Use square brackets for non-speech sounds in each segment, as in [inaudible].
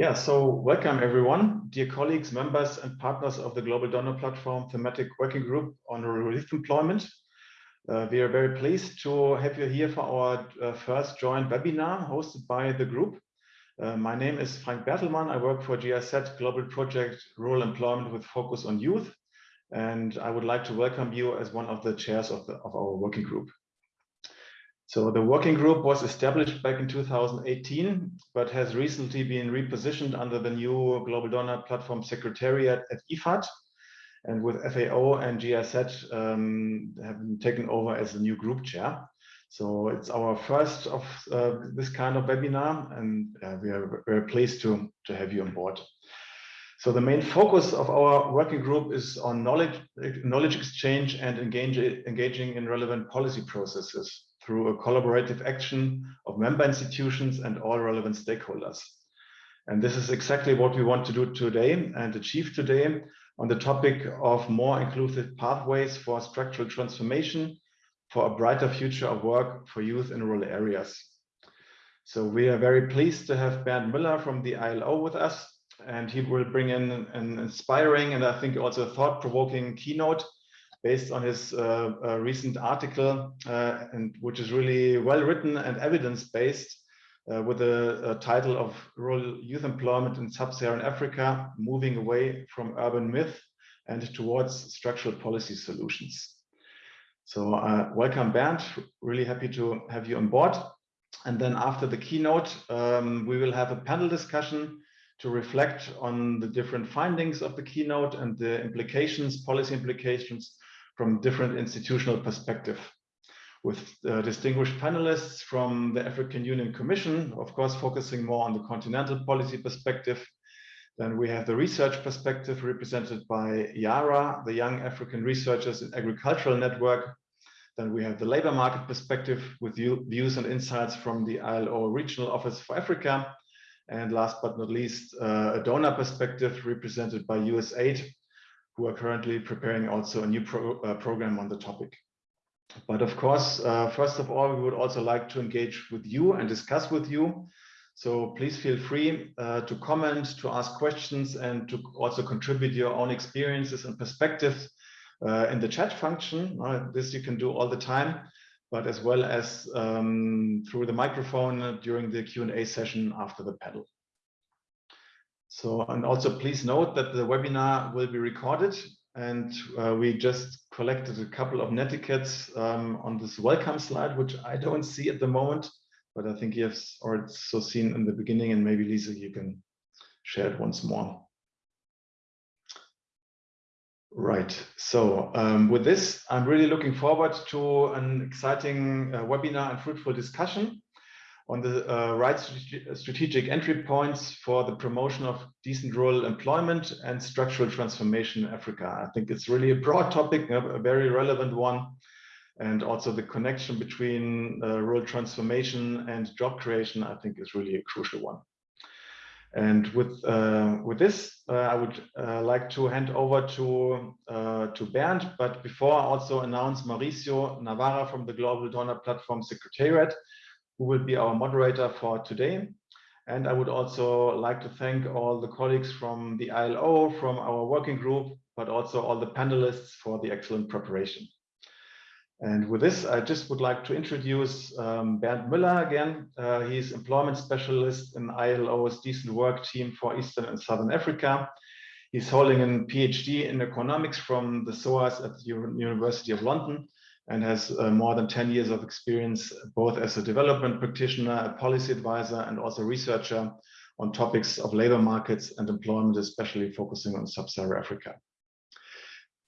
Yeah, so welcome everyone, dear colleagues, members and partners of the Global Donor Platform Thematic Working Group on Youth Employment. Uh, we are very pleased to have you here for our uh, first joint webinar hosted by the group. Uh, my name is Frank Bertelmann. I work for GIZ Global Project Rural Employment with focus on youth. And I would like to welcome you as one of the chairs of, the, of our working group. So the working group was established back in 2018, but has recently been repositioned under the new Global Donor Platform Secretariat at IFAD. And with FAO and GIZ um, have taken over as the new group chair. So it's our first of uh, this kind of webinar, and uh, we are very pleased to, to have you on board. So the main focus of our working group is on knowledge, knowledge exchange and engage, engaging in relevant policy processes through a collaborative action of member institutions and all relevant stakeholders. And this is exactly what we want to do today and achieve today on the topic of more inclusive pathways for structural transformation for a brighter future of work for youth in rural areas. So we are very pleased to have Bernd Müller from the ILO with us, and he will bring in an inspiring and I think also thought-provoking keynote based on his uh, uh, recent article, uh, and which is really well written and evidence-based with the title of Rural Youth Employment in Sub-Saharan Africa, Moving Away from Urban Myth and Towards Structural Policy Solutions. So uh, welcome, Bernd. Really happy to have you on board. And then after the keynote, um, we will have a panel discussion to reflect on the different findings of the keynote and the implications, policy implications from different institutional perspective with uh, distinguished panelists from the African Union Commission, of course, focusing more on the continental policy perspective. Then we have the research perspective represented by YARA, the Young African Researchers in Agricultural Network. Then we have the labor market perspective with views and insights from the ILO Regional Office for Africa. And last but not least, uh, a donor perspective represented by USAID, who are currently preparing also a new pro uh, program on the topic. But of course, uh, first of all, we would also like to engage with you and discuss with you. So please feel free uh, to comment, to ask questions, and to also contribute your own experiences and perspectives uh, in the chat function. Uh, this you can do all the time, but as well as um, through the microphone during the Q&A session after the panel. So, and also please note that the webinar will be recorded and uh, we just collected a couple of netiquettes um, on this welcome slide, which I don't see at the moment, but I think you have also seen in the beginning and maybe Lisa, you can share it once more. Right. So um, with this, I'm really looking forward to an exciting uh, webinar and fruitful discussion on the uh, right strategic entry points for the promotion of decent rural employment and structural transformation in Africa. I think it's really a broad topic, a very relevant one, and also the connection between uh, rural transformation and job creation, I think is really a crucial one. And with uh, with this, uh, I would uh, like to hand over to uh, to Bernd. But before, I also announce Mauricio Navarra from the Global Donor Platform Secretariat, who will be our moderator for today. And I would also like to thank all the colleagues from the ILO, from our working group, but also all the panelists for the excellent preparation. And with this, I just would like to introduce um, Bernd Müller again. Uh, he's employment specialist in ILO's decent work team for Eastern and Southern Africa. He's holding a PhD in economics from the SOAS at the University of London and has uh, more than 10 years of experience, both as a development practitioner, a policy advisor, and also researcher on topics of labor markets and employment, especially focusing on sub-Saharan Africa.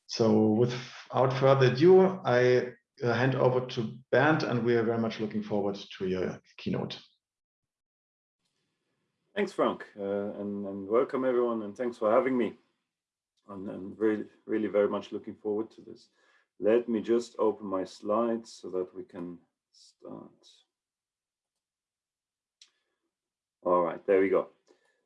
So without further ado, I uh, hand over to Bernd, and we are very much looking forward to your keynote. Thanks, Frank, uh, and, and, welcome everyone, and thanks for having me. And, and really, really very much looking forward to this. Let me just open my slides so that we can start. All right, there we go.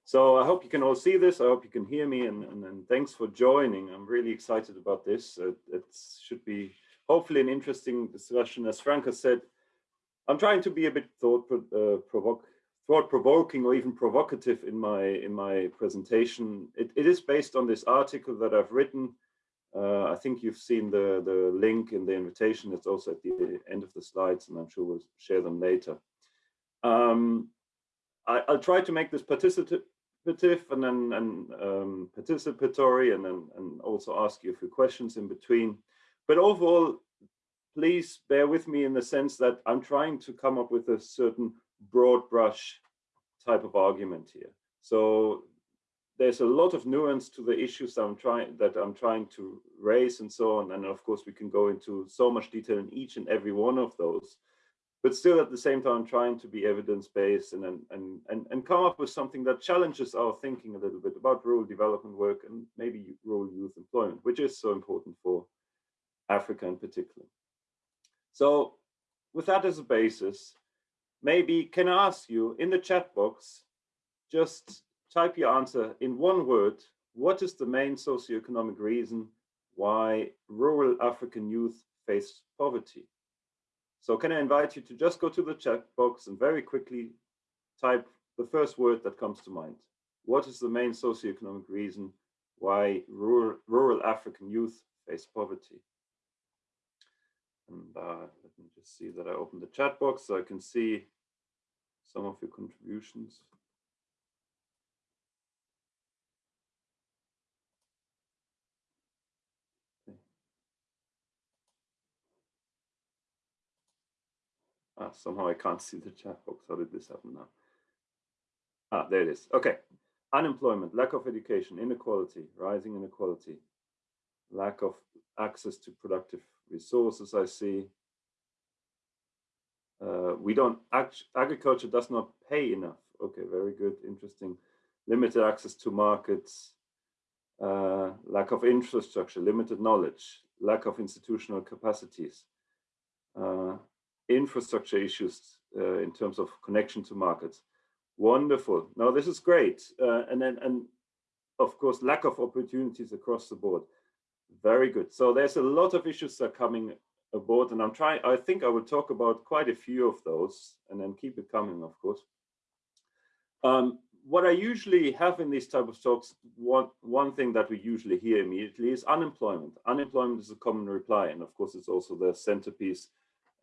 So I hope you can all see this. I hope you can hear me and, and, and thanks for joining. I'm really excited about this. It, it, should be hopefully an interesting discussion. As Frank has said, I'm trying to be a bit thought uh, provoke, thought-provoking or even provocative in my in my presentation. It, it is based on this article that I've written. Uh, I think you've seen the, the link in the invitation. It's also at the end of the slides, and I'm sure we'll share them later. Um, I, will try to make this participative and then and um, participatory, and then and also ask you a few questions in between. But overall, please bear with me in the sense that I'm trying to come up with a certain broad brush type of argument here. So there's a lot of nuance to the issues I'm trying that I'm trying to raise and so on. And of course, we can go into so much detail in each and every one of those. But still, at the same time, trying to be evidence-based and, and, and, and come up with something that challenges our thinking a little bit about rural development work and maybe rural youth employment, which is so important for Africa in particular. So with that as a basis, maybe can I ask you in the chat box, just type your answer in one word. What is the main socioeconomic reason why rural African youth face poverty? So can I invite you to just go to the chat box and very quickly type the first word that comes to mind. What is the main socioeconomic reason why rural, rural African youth face poverty? And uh, let me just see that I open the chat box so I can see some of your contributions. Ah, somehow I can't see the chat box. How did this happen now? Ah, there it is. Okay. Unemployment, lack of education, inequality, rising inequality, lack of access to productive resources, I see. Uh, we don't, agriculture does not pay enough. Okay, very good, interesting. Limited access to markets, uh, lack of infrastructure, limited knowledge, lack of institutional capacities, uh, infrastructure issues uh, in terms of connection to markets. Wonderful. Now this is great. Uh, and then, and of course, lack of opportunities across the board. Very good. So there's a lot of issues that are coming aboard and I'm trying, I think I will talk about quite a few of those and then keep it coming, of course. Um, what I usually have in these type of talks, one, one thing that we usually hear immediately is unemployment. Unemployment is a common reply. And of course, it's also the centerpiece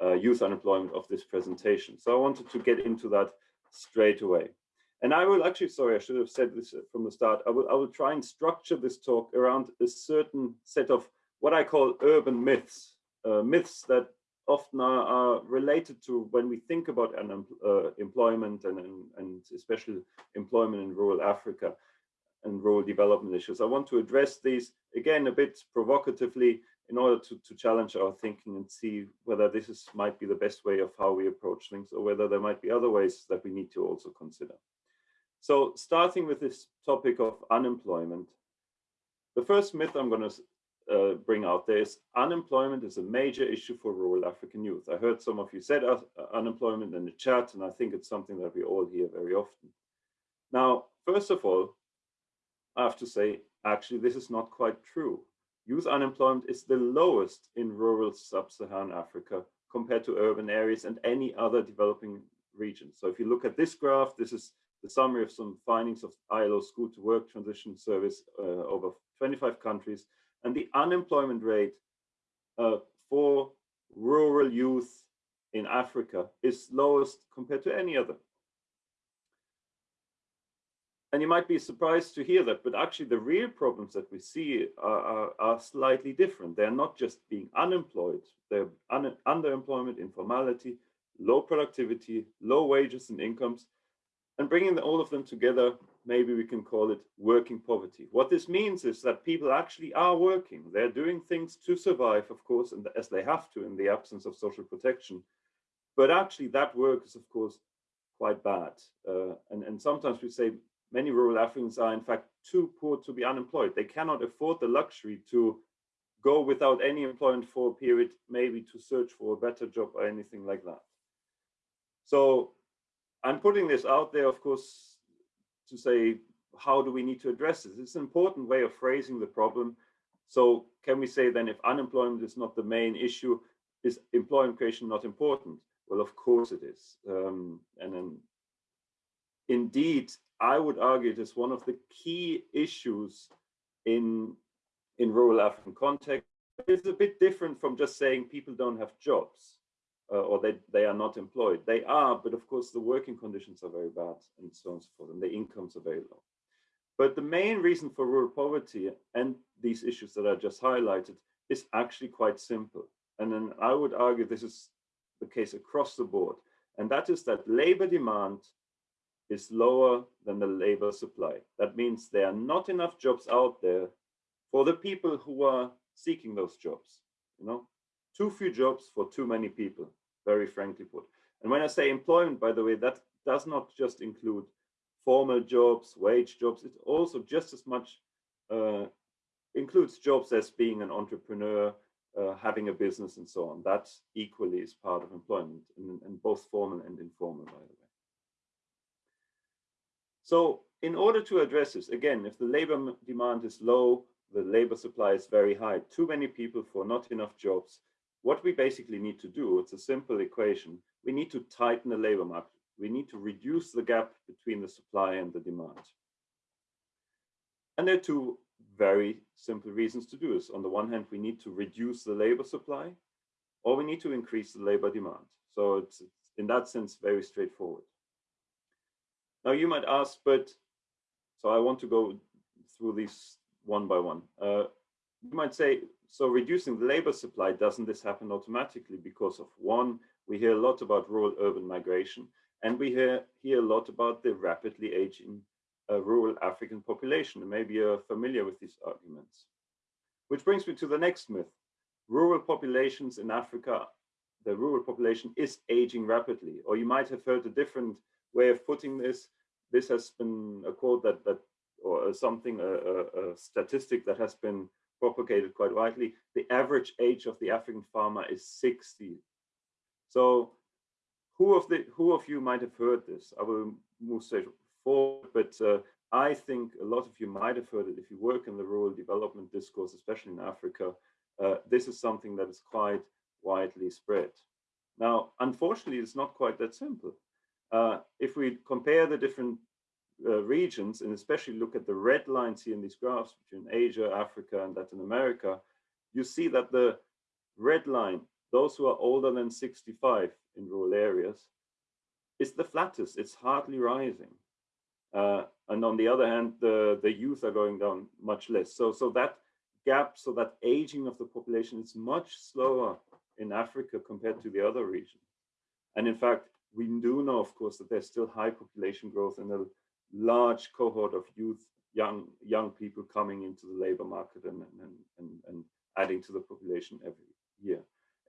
uh, youth unemployment of this presentation. So I wanted to get into that straight away. And I will actually, sorry, I should have said this from the start. I will, I will try and structure this talk around a certain set of what I call urban myths, uh, myths that often are, are, related to when we think about uh, employment and, and, and especially employment in rural Africa and rural development issues. I want to address these again a bit provocatively in order to, to challenge our thinking and see whether this is might be the best way of how we approach things or whether there might be other ways that we need to also consider. So starting with this topic of unemployment, the first myth I'm going to uh, bring out there is unemployment is a major issue for rural African youth. I heard some of you said uh, unemployment in the chat, and I think it's something that we all hear very often. Now, first of all, I have to say, actually, this is not quite true. Youth unemployment is the lowest in rural sub-Saharan Africa compared to urban areas and any other developing region. So if you look at this graph, this is the summary of some findings of ILO School to Work Transition Surveys uh, over 25 countries, and the unemployment rate uh, for rural youth in Africa is lowest compared to any other. And you might be surprised to hear that, but actually the real problems that we see are, are, are slightly different. They're not just being unemployed, they're un underemployment, informality, low productivity, low wages and incomes, and bringing all of them together, maybe we can call it working poverty. What this means is that people actually are working. They're doing things to survive, of course, and as they have to in the absence of social protection. But actually that work is, of course, quite bad. Uh, and, and sometimes we say many rural Africans are in fact too poor to be unemployed. They cannot afford the luxury to go without any employment for a period, maybe to search for a better job or anything like that. So I'm putting this out there, of course, to say, how do we need to address this? It's an important way of phrasing the problem. So can we say then if unemployment is not the main issue, is employment creation not important? Well, of course it is. Um, and then indeed, I would argue it is one of the key issues in, in rural African context. It's a bit different from just saying people don't have jobs uh, or they, they are not employed. They are, but of course the working conditions are very bad and so on and so forth, and the incomes are very low. But the main reason for rural poverty and these issues that I just highlighted is actually quite simple. And then I would argue this is the case across the board. And that is that labor demand is lower than the labor supply. That means there are not enough jobs out there for the people who are seeking those jobs. You know, too few jobs for too many people, very frankly put. And when I say employment, by the way, that does not just include formal jobs, wage jobs, it also just as much uh, includes jobs as being an entrepreneur, uh, having a business and so on. That equally is part of employment in both formal and informal, by the way. So in order to address this, again, if the labor demand is low, the labor supply is very high, too many people for not enough jobs, what we basically need to do, it's a simple equation, we need to tighten the labor market. We need to reduce the gap between the supply and the demand. And there are two very simple reasons to do this. On the one hand, we need to reduce the labor supply, or we need to increase the labor demand. So it's, in that sense, very straightforward. Now you might ask, but, so I want to go through these one by one. Uh, you might say, so reducing the labor supply, doesn't this happen automatically? Because of one, we hear a lot about rural urban migration, and we hear, hear a lot about the rapidly aging uh, rural African population. And maybe you're familiar with these arguments. Which brings me to the next myth. Rural populations in Africa, the rural population is aging rapidly. Or you might have heard a different way of putting this. This has been a quote that, that or something, a, a, a statistic that has been propagated quite widely. The average age of the African farmer is 60. So who of the who of you might have heard this? I will move straight forward, but uh, I think a lot of you might have heard it if you work in the rural development discourse, especially in Africa. Uh, this is something that is quite widely spread. Now, unfortunately, it's not quite that simple. Uh, if we compare the different uh, regions and especially look at the red lines here in these graphs between Asia, Africa, and Latin America, you see that the red line, those who are older than 65 in rural areas, is the flattest. It's hardly rising. Uh, and on the other hand, the, the youth are going down much less. So, so that gap, so that aging of the population is much slower in Africa compared to the other regions. And in fact, we do know, of course, that there's still high population growth and a large cohort of youth, young young people coming into the labor market and, and, and, and adding to the population every year.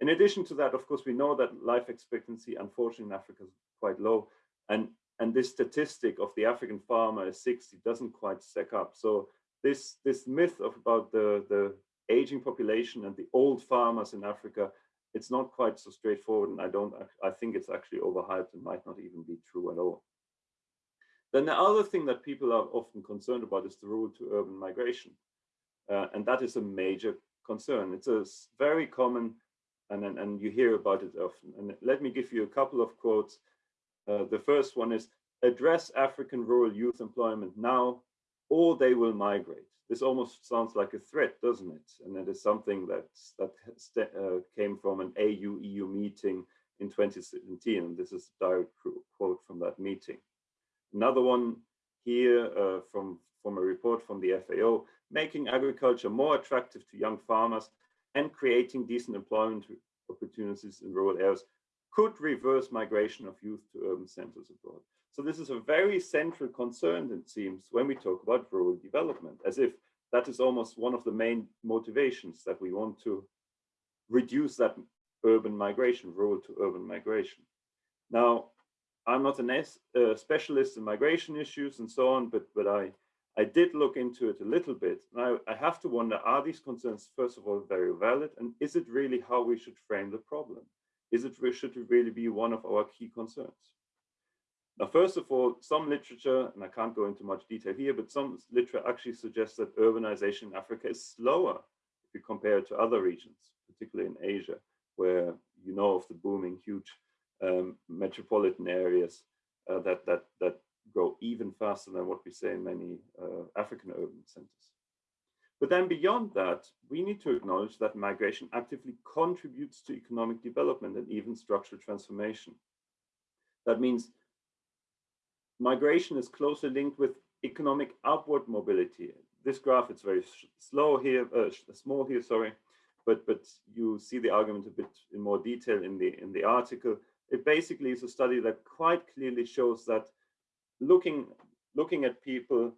In addition to that, of course, we know that life expectancy, unfortunately, in Africa is quite low. And, and this statistic of the African farmer is 60 doesn't quite stack up. So this, this myth of about the, the aging population and the old farmers in Africa it's not quite so straightforward and I don't I think it's actually overhyped and might not even be true at all. Then the other thing that people are often concerned about is the rural to urban migration. Uh, and that is a major concern. It's a very common, and, and, and you hear about it often. And let me give you a couple of quotes. Uh, the first one is, address African rural youth employment now, or they will migrate this almost sounds like a threat, doesn't it? And it is something that's, that uh, came from an AU-EU meeting in 2017. And this is a direct quote from that meeting. Another one here uh, from, from a report from the FAO, making agriculture more attractive to young farmers and creating decent employment opportunities in rural areas could reverse migration of youth to urban centers abroad. So this is a very central concern, it seems, when we talk about rural development, as if that is almost one of the main motivations that we want to reduce that urban migration, rural to urban migration. Now, I'm not a specialist in migration issues and so on, but, but I, I did look into it a little bit. Now, I have to wonder, are these concerns, first of all, very valid? And is it really how we should frame the problem? Is it, should it really be one of our key concerns? Now, first of all, some literature, and I can't go into much detail here, but some literature actually suggests that urbanization in Africa is slower if you compare it to other regions, particularly in Asia, where you know of the booming, huge um, metropolitan areas uh, that, that, that grow even faster than what we say in many uh, African urban centers. But then beyond that, we need to acknowledge that migration actively contributes to economic development and even structural transformation. That means migration is closely linked with economic upward mobility. This graph is very slow here, uh, small here, sorry, but but you see the argument a bit in more detail in the in the article. It basically is a study that quite clearly shows that looking looking at people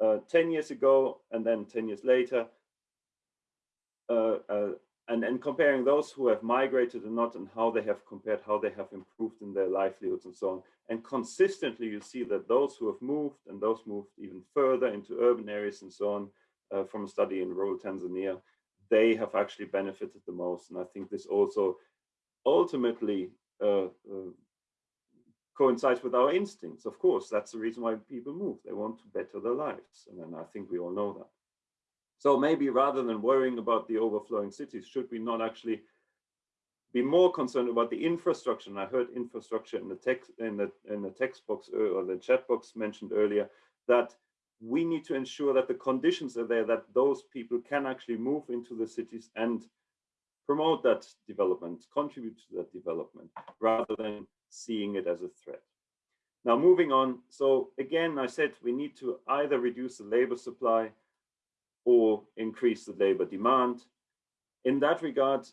uh, 10 years ago and then 10 years later, uh, uh, and, and comparing those who have migrated or not and how they have compared, how they have improved in their livelihoods and so on. And consistently, you see that those who have moved and those moved even further into urban areas and so on, uh, from a study in rural Tanzania, they have actually benefited the most. And I think this also ultimately uh, uh, coincides with our instincts. Of course, that's the reason why people move. They want to better their lives. And I think we all know that. So maybe rather than worrying about the overflowing cities, should we not actually be more concerned about the infrastructure? And I heard infrastructure in the text in the in the text box uh, or the chat box mentioned earlier that we need to ensure that the conditions are there that those people can actually move into the cities and promote that development, contribute to that development, rather than seeing it as a threat. Now, moving on. So again, I said we need to either reduce the labor supply or increase the labor demand. In that regard,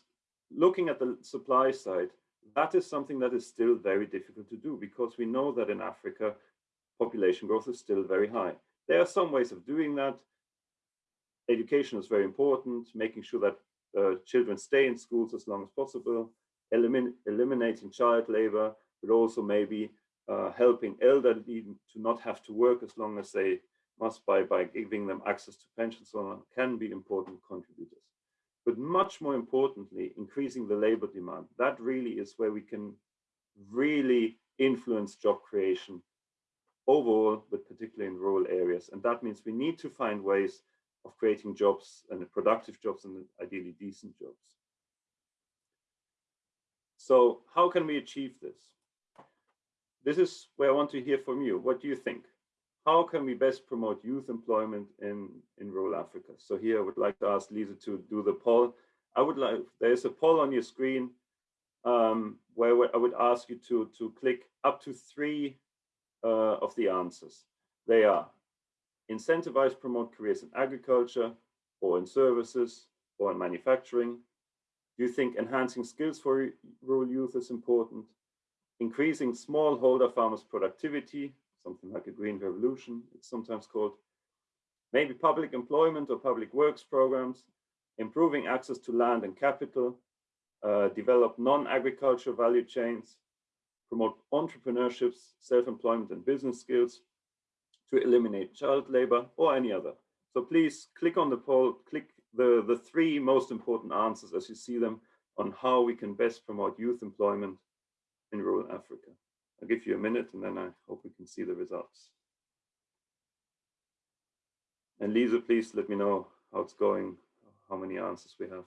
looking at the supply side, that is something that is still very difficult to do because we know that in Africa, population growth is still very high. There are some ways of doing that. Education is very important, making sure that uh, children stay in schools as long as possible, elimin eliminating child labor, but also maybe uh, helping elderly to not have to work as long as they must by, by giving them access to pensions so on can be important contributors. But much more importantly, increasing the labor demand. That really is where we can really influence job creation overall, but particularly in rural areas. And that means we need to find ways of creating jobs and productive jobs and ideally decent jobs. So how can we achieve this? This is where I want to hear from you. What do you think? How can we best promote youth employment in, in rural Africa? So here I would like to ask Lisa to do the poll. I would like, there's a poll on your screen um, where I would ask you to, to click up to three uh, of the answers. They are incentivize, promote careers in agriculture or in services or in manufacturing. Do you think enhancing skills for rural youth is important? increasing smallholder farmers' productivity, something like a green revolution, it's sometimes called, maybe public employment or public works programs, improving access to land and capital, uh, develop non-agricultural value chains, promote entrepreneurships, self-employment and business skills, to eliminate child labor or any other. So please click on the poll, click the, the three most important answers as you see them on how we can best promote youth employment in rural Africa. I'll give you a minute and then I hope we can see the results. And Lisa, please let me know how it's going, how many answers we have.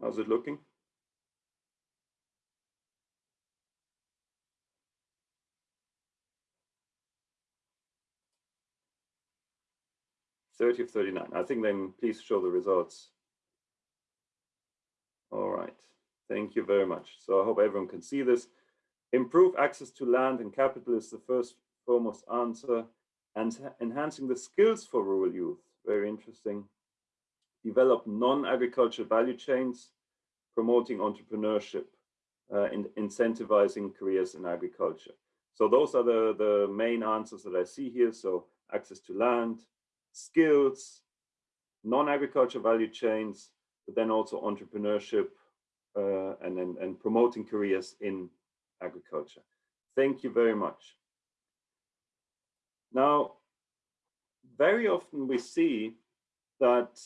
How's it looking? 30 of 39. I think then please show the results. All right. Thank you very much. So I hope everyone can see this. Improve access to land and capital is the first foremost answer. And enhancing the skills for rural youth, very interesting. Develop non-agricultural value chains, promoting entrepreneurship, uh, and incentivizing careers in agriculture. So those are the, the main answers that I see here. So access to land, skills, non-agriculture value chains, but then also entrepreneurship uh, and, and, and promoting careers in agriculture. Thank you very much. Now, very often we see that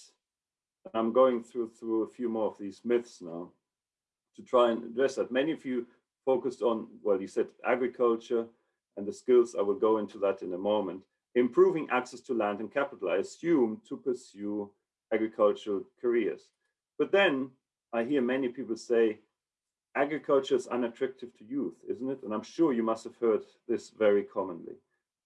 I'm going through through a few more of these myths now to try and address that. Many of you focused on, well, you said agriculture, and the skills, I will go into that in a moment, improving access to land and capital, I assume to pursue agricultural careers. But then I hear many people say, agriculture is unattractive to youth, isn't it? And I'm sure you must have heard this very commonly.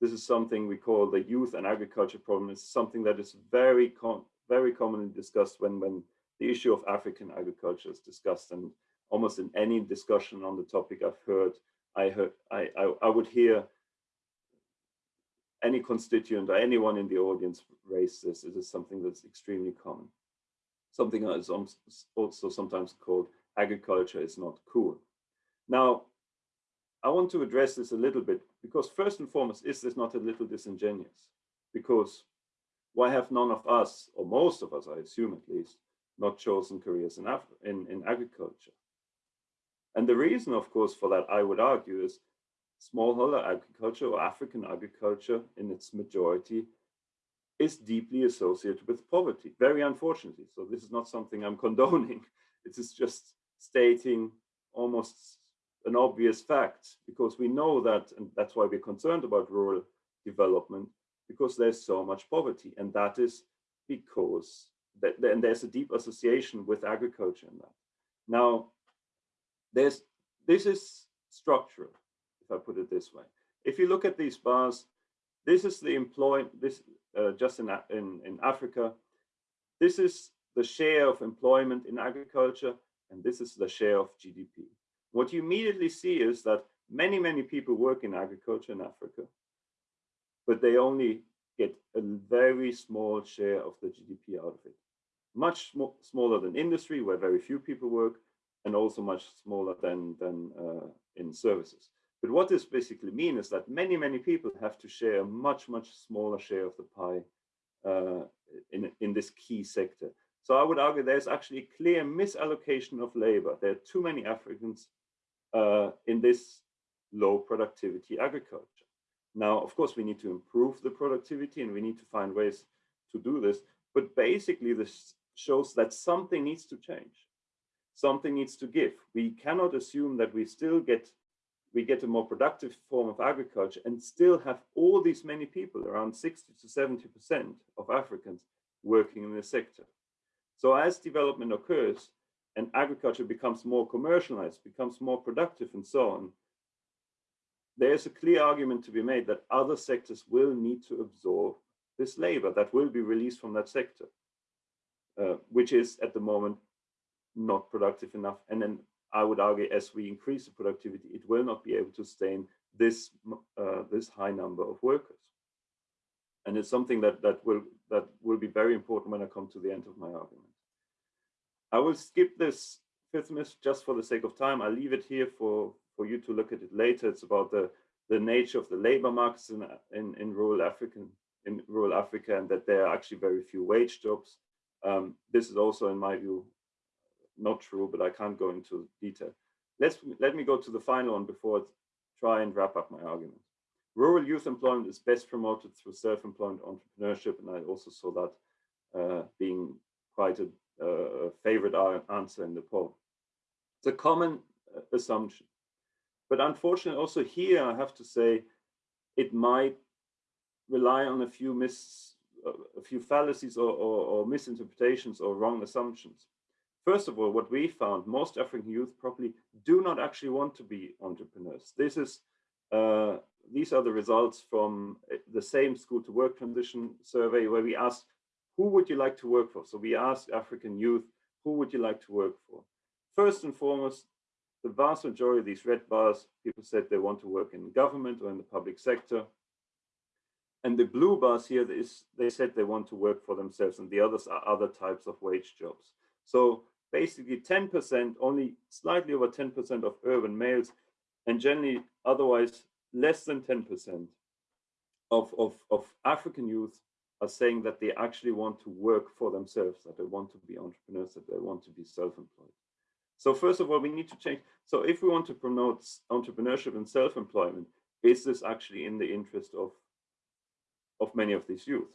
This is something we call the youth and agriculture problem. It's something that is very, com very commonly discussed when, when the issue of African agriculture is discussed. And almost in any discussion on the topic I've heard, I heard I, I, I would hear any constituent or anyone in the audience raise this. It is something that's extremely common. Something that is um, also sometimes called agriculture is not cool. Now, I want to address this a little bit because first and foremost, is this not a little disingenuous? Because why have none of us, or most of us, I assume at least, not chosen careers in, in, in agriculture? And the reason, of course, for that, I would argue, is smallholder agriculture or African agriculture in its majority is deeply associated with poverty, very unfortunately. So this is not something I'm [laughs] condoning. It is just stating almost an obvious fact because we know that, and that's why we're concerned about rural development, because there's so much poverty. And that is because that, and there's a deep association with agriculture in that. Now, there's this is structural, I put it this way. If you look at these bars, this is the employment, this uh, just in, in, in Africa, this is the share of employment in agriculture, and this is the share of GDP. What you immediately see is that many, many people work in agriculture in Africa, but they only get a very small share of the GDP out of it. Much sm smaller than industry, where very few people work, and also much smaller than, than uh, in services. But what this basically means is that many, many people have to share a much, much smaller share of the pie uh, in, in this key sector. So I would argue there's actually a clear misallocation of labor. There are too many Africans uh, in this low productivity agriculture. Now, of course, we need to improve the productivity and we need to find ways to do this. But basically, this shows that something needs to change something needs to give. We cannot assume that we still get we get a more productive form of agriculture and still have all these many people, around 60 to 70% of Africans working in the sector. So as development occurs and agriculture becomes more commercialized, becomes more productive and so on, there's a clear argument to be made that other sectors will need to absorb this labor that will be released from that sector, uh, which is at the moment not productive enough. And then I would argue as we increase the productivity, it will not be able to sustain this, uh, this high number of workers. And it's something that, that, will, that will be very important when I come to the end of my argument. I will skip this fifth myth just for the sake of time. I'll leave it here for, for you to look at it later. It's about the, the nature of the labor markets in, in, in rural African in rural Africa and that there are actually very few wage jobs. Um, this is also, in my view, not true, but I can't go into detail. Let's let me go to the final one before I try and wrap up my argument. Rural youth employment is best promoted through self-employment entrepreneurship, and I also saw that uh, being quite a favorite answer in the poll. It's a common uh, assumption, but unfortunately, also here I have to say it might rely on a few mis a few fallacies or, or, or misinterpretations or wrong assumptions. First of all, what we found, most African youth probably do not actually want to be entrepreneurs. This is, uh, these are the results from uh, the same school to work transition survey where we asked, who would you like to work for? So we asked African youth, who would you like to work for? First and foremost, the vast majority of these red bars, people said they want to work in government or in the public sector. And the blue bars here, is, they said they want to work for themselves and the others are other types of wage jobs. So basically 10%, only slightly over 10% of urban males, and generally otherwise less than 10% of, of, of African youth are saying that they actually want to work for themselves, that they want to be entrepreneurs, that they want to be self-employed. So first of all, we need to change. So if we want to promote entrepreneurship and self-employment, is this actually in the interest of, of many of these youth?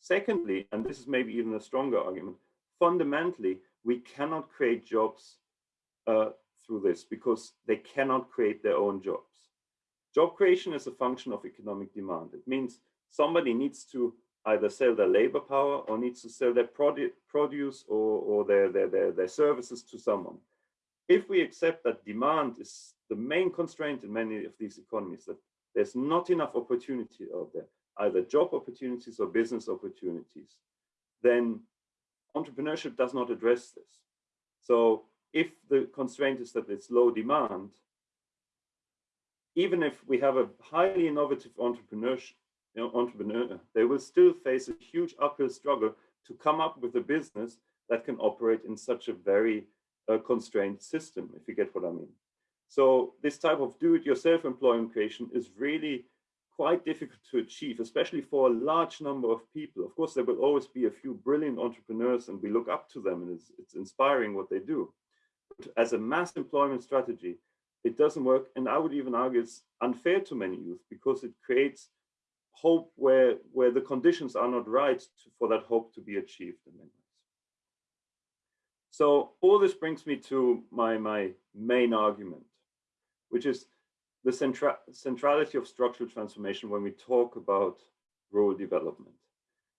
Secondly, and this is maybe even a stronger argument, fundamentally, we cannot create jobs uh, through this because they cannot create their own jobs. Job creation is a function of economic demand. It means somebody needs to either sell their labor power or needs to sell their produ produce or, or their, their, their, their services to someone. If we accept that demand is the main constraint in many of these economies, that there's not enough opportunity out there, either job opportunities or business opportunities, then entrepreneurship does not address this. So if the constraint is that it's low demand, even if we have a highly innovative entrepreneurship, you know, entrepreneur, they will still face a huge uphill struggle to come up with a business that can operate in such a very uh, constrained system, if you get what I mean. So this type of do-it-yourself employment creation is really quite difficult to achieve, especially for a large number of people. Of course, there will always be a few brilliant entrepreneurs and we look up to them and it's, it's inspiring what they do. But as a mass employment strategy, it doesn't work. And I would even argue it's unfair to many youth because it creates hope where, where the conditions are not right to, for that hope to be achieved. So all this brings me to my, my main argument, which is the centra centrality of structural transformation when we talk about rural development.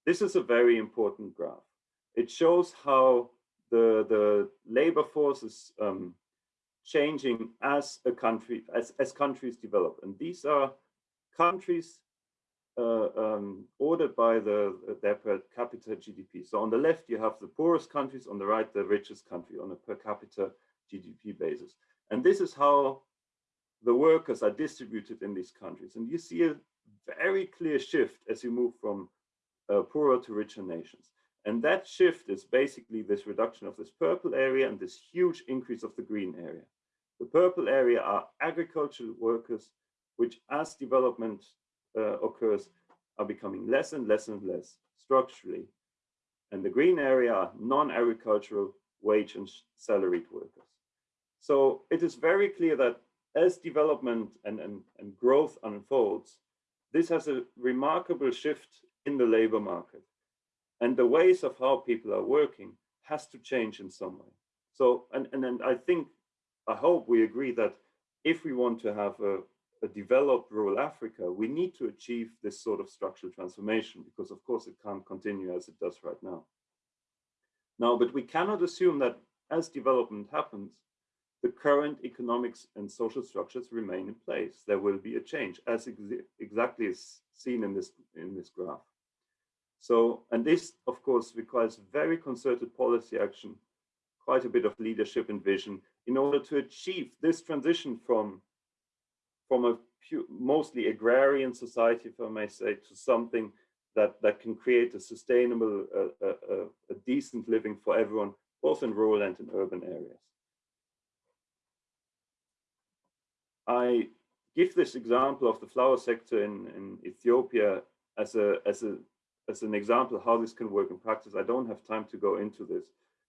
This is a very important graph. It shows how the, the labor force is um, changing as a country, as, as countries develop. And these are countries uh, um, ordered by the their per capita GDP. So on the left, you have the poorest countries, on the right, the richest country on a per capita GDP basis. And this is how the workers are distributed in these countries. And you see a very clear shift as you move from uh, poorer to richer nations. And that shift is basically this reduction of this purple area and this huge increase of the green area. The purple area are agricultural workers, which as development uh, occurs, are becoming less and less and less structurally. And the green area are non-agricultural wage and salaried workers. So it is very clear that as development and, and, and growth unfolds, this has a remarkable shift in the labor market. And the ways of how people are working has to change in some way. So, and, and, and I think, I hope we agree that if we want to have a, a developed rural Africa, we need to achieve this sort of structural transformation because of course it can't continue as it does right now. Now, but we cannot assume that as development happens, the current economics and social structures remain in place. There will be a change as ex exactly as seen in this, in this graph. So, and this of course requires very concerted policy action, quite a bit of leadership and vision in order to achieve this transition from, from a mostly agrarian society, if I may say, to something that, that can create a sustainable, uh, uh, a decent living for everyone, both in rural and in urban areas. I give this example of the flower sector in, in Ethiopia as a as a as an example how this can work in practice. I don't have time to go into this,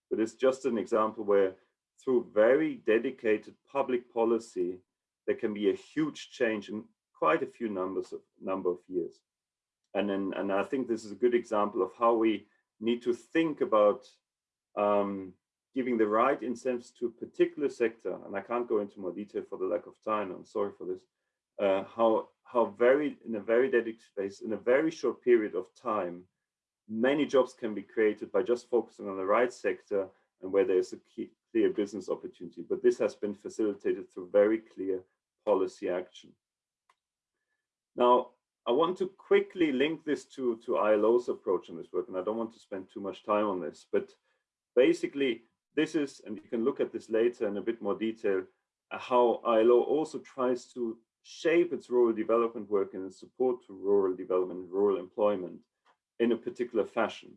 but it's just an example where through very dedicated public policy, there can be a huge change in quite a few numbers of number of years. And then, and I think this is a good example of how we need to think about um, giving the right incentives to a particular sector, and I can't go into more detail for the lack of time, I'm sorry for this, uh, how, how very, in a very dedicated space, in a very short period of time, many jobs can be created by just focusing on the right sector and where there's a key, clear business opportunity. But this has been facilitated through very clear policy action. Now, I want to quickly link this to, to ILO's approach on this work, and I don't want to spend too much time on this, but basically this is, and you can look at this later in a bit more detail, uh, how ILO also tries to shape its rural development work and its support to rural development, rural employment in a particular fashion.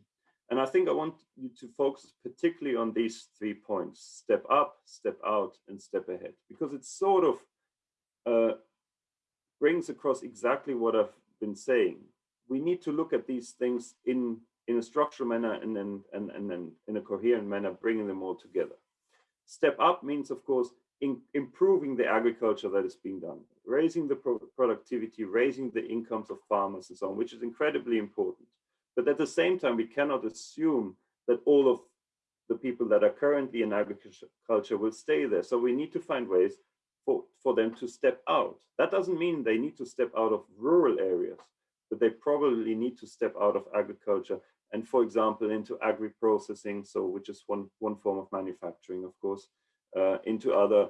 And I think I want you to focus particularly on these three points, step up, step out, and step ahead, because it sort of uh, brings across exactly what I've been saying. We need to look at these things in in a structural manner and then and, and then in a coherent manner, bringing them all together. Step up means, of course, in improving the agriculture that is being done, raising the pro productivity, raising the incomes of farmers and so on, which is incredibly important. But at the same time, we cannot assume that all of the people that are currently in agriculture will stay there. So we need to find ways for, for them to step out. That doesn't mean they need to step out of rural areas, but they probably need to step out of agriculture and for example into agri-processing, so which is one, one form of manufacturing, of course, uh, into other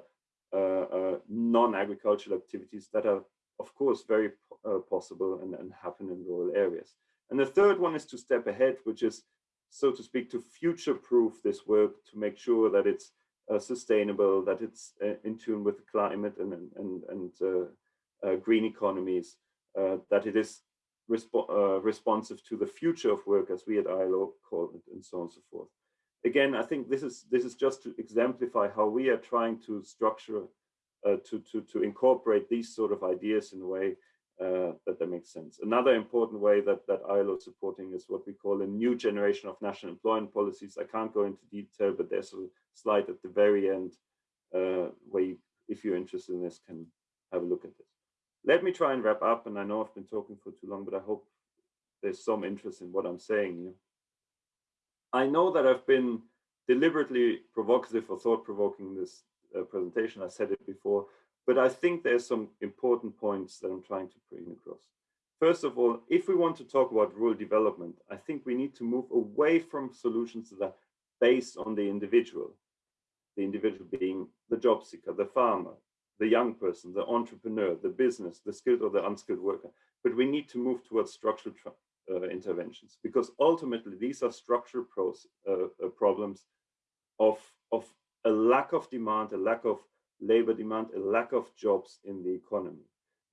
uh, uh, non-agricultural activities that are of course very uh, possible and, and happen in rural areas. And the third one is to step ahead, which is so to speak, to future-proof this work to make sure that it's uh, sustainable, that it's uh, in tune with the climate and, and, and uh, uh green economies, that it is resp uh, responsive to the future of work as we at ILO call it and so on and so forth. Again, I think this is this is just to exemplify how we are trying to structure, to, to, to incorporate these sort of ideas in a way uh, that that makes sense. Another important way that, that ILO is supporting is what we call a new generation of national employment policies. I can't go into detail, but there's a slide at the very end uh, where you, if you're interested in this, can have a look at this. Let me try and wrap up, and I know I've been talking for too long, but I hope there's some interest in what I'm saying. I know that I've been deliberately provocative or thought-provoking in this uh, presentation. I said it before, but I think there's some important points that I'm trying to bring across. First of all, if we want to talk about rural development, I think we need to move away from solutions that are based on the individual, the individual being the job seeker, the farmer, the young person, the entrepreneur, the business, the skilled or the unskilled worker. But we need to move towards structural uh, interventions because ultimately these are structural pros, uh, uh, problems of, of a lack of demand, a lack of labor demand, a lack of jobs in the economy.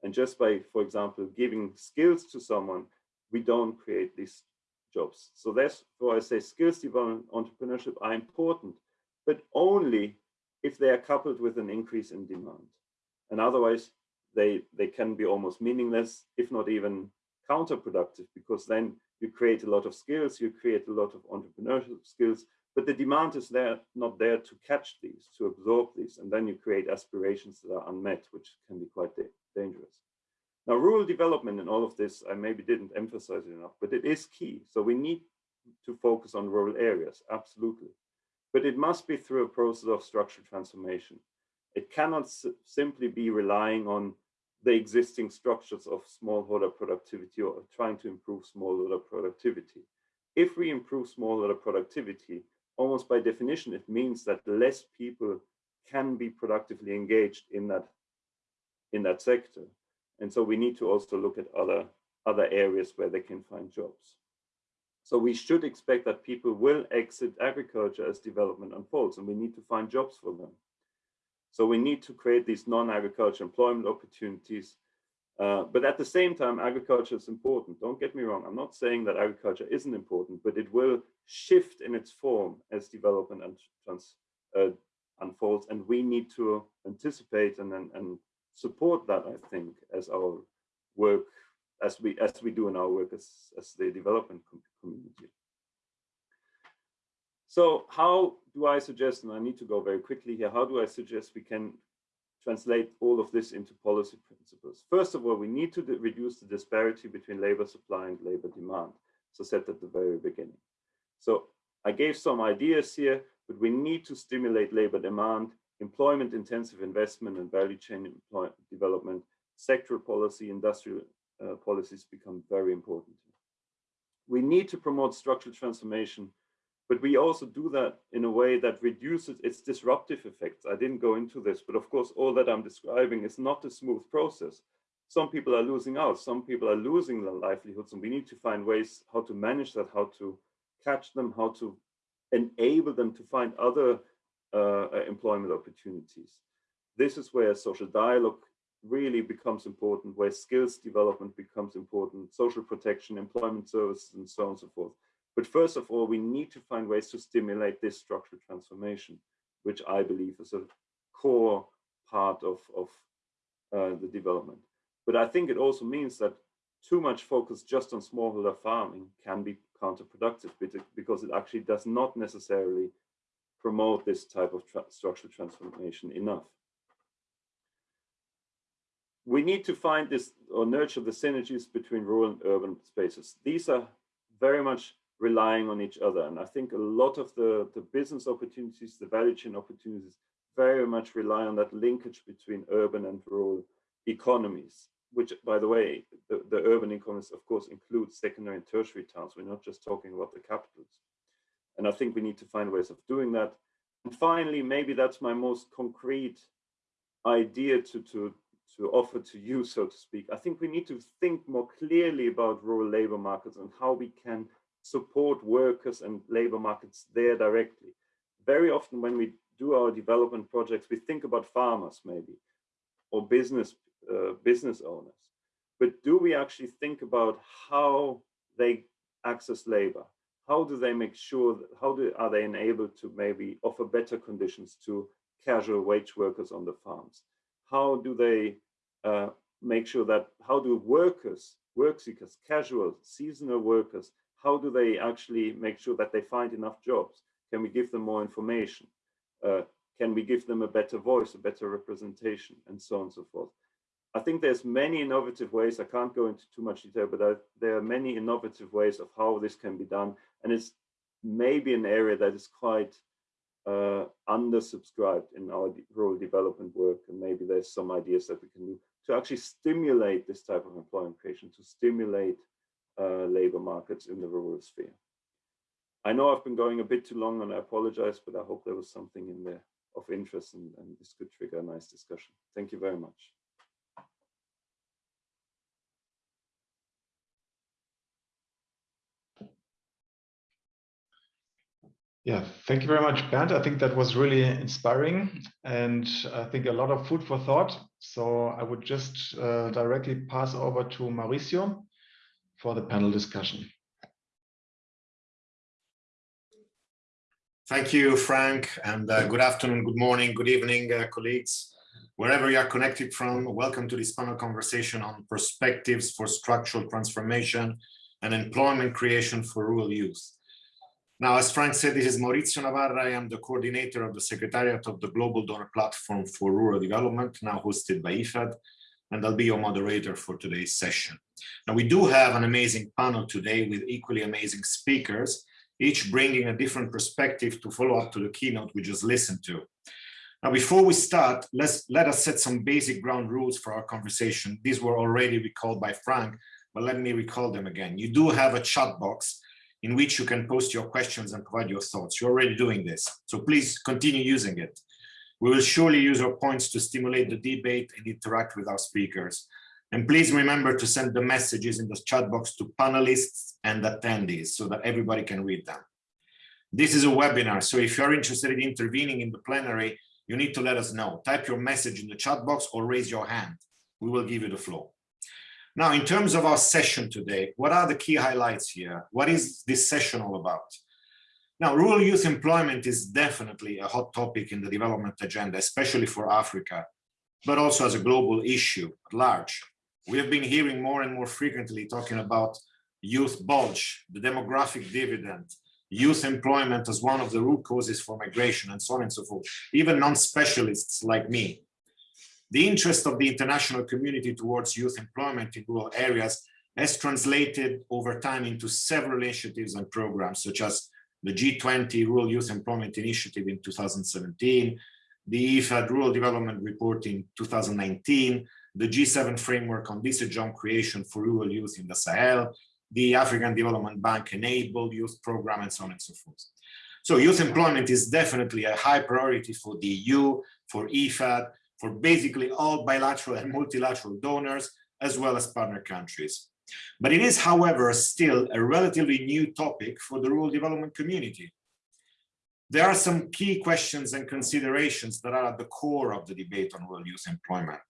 And just by, for example, giving skills to someone, we don't create these jobs. So that's why I say skills development, entrepreneurship are important, but only if they are coupled with an increase in demand. And otherwise, they, they can be almost meaningless, if not even counterproductive, because then you create a lot of skills, you create a lot of entrepreneurship skills, but the demand is there not there to catch these, to absorb these, and then you create aspirations that are unmet, which can be quite da dangerous. Now, rural development and all of this, I maybe didn't emphasize it enough, but it is key. So we need to focus on rural areas, absolutely. But it must be through a process of structural transformation. It cannot simply be relying on the existing structures of smallholder productivity or trying to improve smallholder productivity. If we improve smallholder productivity, almost by definition, it means that less people can be productively engaged in that in that sector. And so we need to also look at other other areas where they can find jobs. So we should expect that people will exit agriculture as development unfolds, and we need to find jobs for them. So we need to create these non-agriculture employment opportunities uh, but at the same time, agriculture is important. Don't get me wrong. I'm not saying that agriculture isn't important, but it will shift in its form as development and trans, uh, unfolds. And we need to anticipate and, and, and support that, I think, as our work, as we as we do in our work as, as the development community. So how do I suggest, and I need to go very quickly here, how do I suggest we can translate all of this into policy principles. First of all, we need to reduce the disparity between labor supply and labor demand, So said at the very beginning. So I gave some ideas here, but we need to stimulate labor demand, employment intensive investment and value chain development, sectoral policy, industrial uh, policies become very important. We need to promote structural transformation but we also do that in a way that reduces its disruptive effects. I didn't go into this, but of course, all that I'm describing is not a smooth process. Some people are losing out, some people are losing their livelihoods, and we need to find ways how to manage that, how to catch them, how to enable them to find other uh, uh employment opportunities. This is where social dialogue really becomes important, where skills development becomes important, social protection, employment services, and so on and so forth. But first of all, we need to find ways to stimulate this structural transformation, which I believe is a core part of, of uh, the development. But I think it also means that too much focus just on smallholder farming can be counterproductive because it actually does not necessarily promote this type of tra structural transformation enough. We need to find this or nurture the synergies between rural and urban spaces. These are very much relying on each other. And I think a lot of the, the business opportunities, the value chain opportunities very much rely on that linkage between urban and rural economies, which, by the way, the, the urban economies, of course, include secondary and tertiary towns. We're not just talking about the capitals. And I think we need to find ways of doing that. And finally, maybe that's my most concrete idea to, to, to offer to you, so to speak. I think we need to think more clearly about rural labor markets and how we can support workers and labor markets there directly. Very often when we do our development projects, we think about farmers maybe, or business, uh, business owners. But do we actually think about how they access labor? How do they make sure, that, how do, are they enabled to maybe offer better conditions to casual wage workers on the farms? How do they uh, make sure that, how do workers, work seekers, casual, seasonal workers, how do they actually make sure that they find enough jobs? Can we give them more information? Uh, can we give them a better voice, a better representation, and so on and so forth? I think there's many innovative ways. I can't go into too much detail, but I, there are many innovative ways of how this can be done. And it's maybe an area that is quite uh, undersubscribed in our rural development work. And maybe there's some ideas that we can do to actually stimulate this type of employment creation, to stimulate uh, labor markets in the rural sphere. I know I've been going a bit too long and I apologize, but I hope there was something in there of interest and, and this could trigger a nice discussion. Thank you very much. Yeah, thank you very much, Bernd. I think that was really inspiring and I think a lot of food for thought. So I would just uh, directly pass over to Maurizio for the panel discussion. Thank you, Frank, and uh, good afternoon, good morning, good evening, uh, colleagues. Wherever you are connected from, welcome to this panel conversation on perspectives for structural transformation and employment creation for rural youth. Now, as Frank said, this is Maurizio Navarra. I am the coordinator of the Secretariat of the Global Donor Platform for Rural Development, now hosted by IFAD, and I'll be your moderator for today's session. Now, we do have an amazing panel today with equally amazing speakers, each bringing a different perspective to follow up to the keynote we just listened to. Now, before we start, let's let us set some basic ground rules for our conversation. These were already recalled by Frank, but let me recall them again. You do have a chat box in which you can post your questions and provide your thoughts. You're already doing this, so please continue using it. We will surely use our points to stimulate the debate and interact with our speakers. And please remember to send the messages in the chat box to panelists and attendees so that everybody can read them. This is a webinar, so if you're interested in intervening in the plenary, you need to let us know. Type your message in the chat box or raise your hand. We will give you the floor. Now, in terms of our session today, what are the key highlights here? What is this session all about? Now, rural youth employment is definitely a hot topic in the development agenda, especially for Africa, but also as a global issue at large. We have been hearing more and more frequently talking about youth bulge, the demographic dividend, youth employment as one of the root causes for migration and so on and so forth, even non-specialists like me the interest of the international community towards youth employment in rural areas has translated over time into several initiatives and programs, such as the G20 Rural Youth Employment Initiative in 2017, the IFAD Rural Development Report in 2019, the G7 Framework on Job Creation for Rural Youth in the Sahel, the African Development Bank Enable Youth Program, and so on and so forth. So youth employment is definitely a high priority for the EU, for IFAD, for basically all bilateral and multilateral donors, as well as partner countries. But it is, however, still a relatively new topic for the rural development community. There are some key questions and considerations that are at the core of the debate on rural youth employment.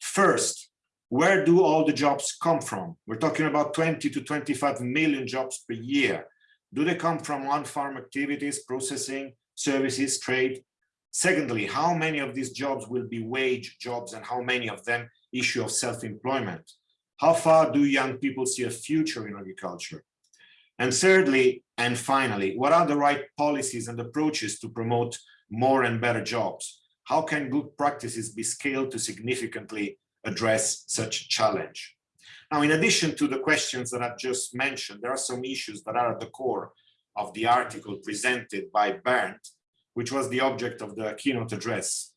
First, where do all the jobs come from? We're talking about 20 to 25 million jobs per year. Do they come from on-farm activities, processing, services, trade, Secondly, how many of these jobs will be wage jobs and how many of them issue of self-employment? How far do young people see a future in agriculture? And thirdly, and finally, what are the right policies and approaches to promote more and better jobs? How can good practices be scaled to significantly address such a challenge? Now, in addition to the questions that I've just mentioned, there are some issues that are at the core of the article presented by Bernd which was the object of the keynote address.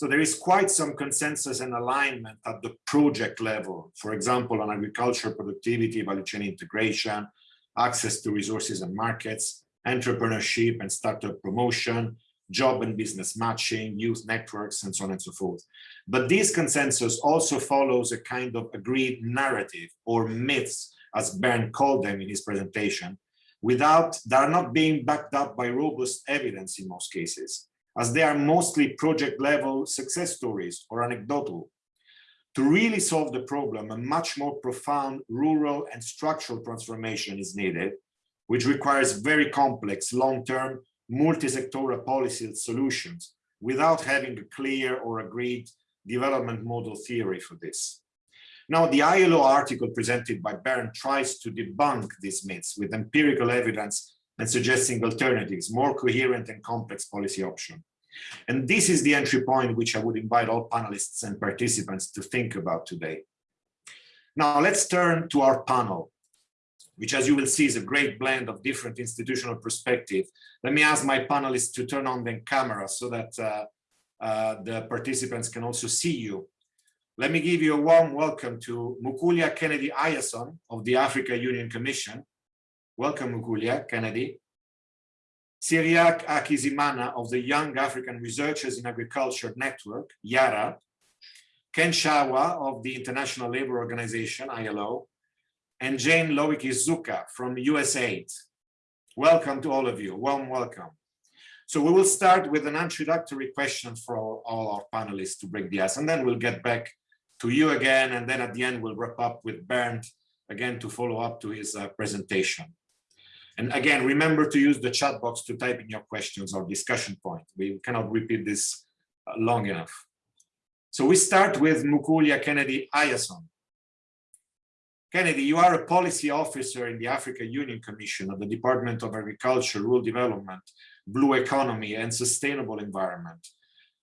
So there is quite some consensus and alignment at the project level, for example, on agriculture productivity, value chain integration, access to resources and markets, entrepreneurship and startup promotion, job and business matching, youth networks, and so on and so forth. But this consensus also follows a kind of agreed narrative or myths, as Bernd called them in his presentation, without, they are not being backed up by robust evidence in most cases, as they are mostly project level success stories or anecdotal. To really solve the problem, a much more profound rural and structural transformation is needed, which requires very complex, long-term, multi-sectoral policy solutions without having a clear or agreed development model theory for this. Now, the ILO article presented by Bernd tries to debunk these myths with empirical evidence and suggesting alternatives, more coherent and complex policy options. And this is the entry point which I would invite all panelists and participants to think about today. Now let's turn to our panel, which as you will see is a great blend of different institutional perspective. Let me ask my panelists to turn on the camera so that uh, uh, the participants can also see you. Let me give you a warm welcome to Mukulia Kennedy Ayason of the Africa Union Commission. Welcome, Mukulia Kennedy. Cyriaque Hakizimana of the Young African Researchers in Agriculture Network, YARA. Ken Shawa of the International Labour Organization, ILO. And Jane Lowicki-Zucca from USAID. Welcome to all of you, warm welcome. So we will start with an introductory question for all, all our panelists to break the ice, and then we'll get back to you again. And then at the end, we'll wrap up with Bernd again to follow up to his uh, presentation. And again, remember to use the chat box to type in your questions or discussion point. We cannot repeat this uh, long enough. So we start with Mukulia Kennedy Ayason. Kennedy, you are a policy officer in the Africa Union Commission of the Department of Agriculture, Rural Development, Blue Economy, and Sustainable Environment.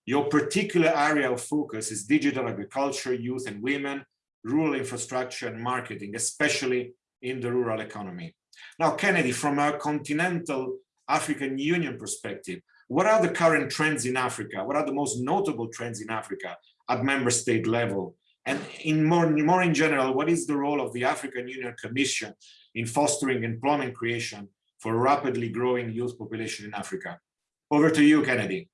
Your particular area of focus is digital agriculture, youth and women, rural infrastructure and marketing, especially in the rural economy. Now, Kennedy, from a continental African Union perspective, what are the current trends in Africa? What are the most notable trends in Africa at member state level? And in more, more in general, what is the role of the African Union Commission in fostering employment creation for rapidly growing youth population in Africa? Over to you, Kennedy.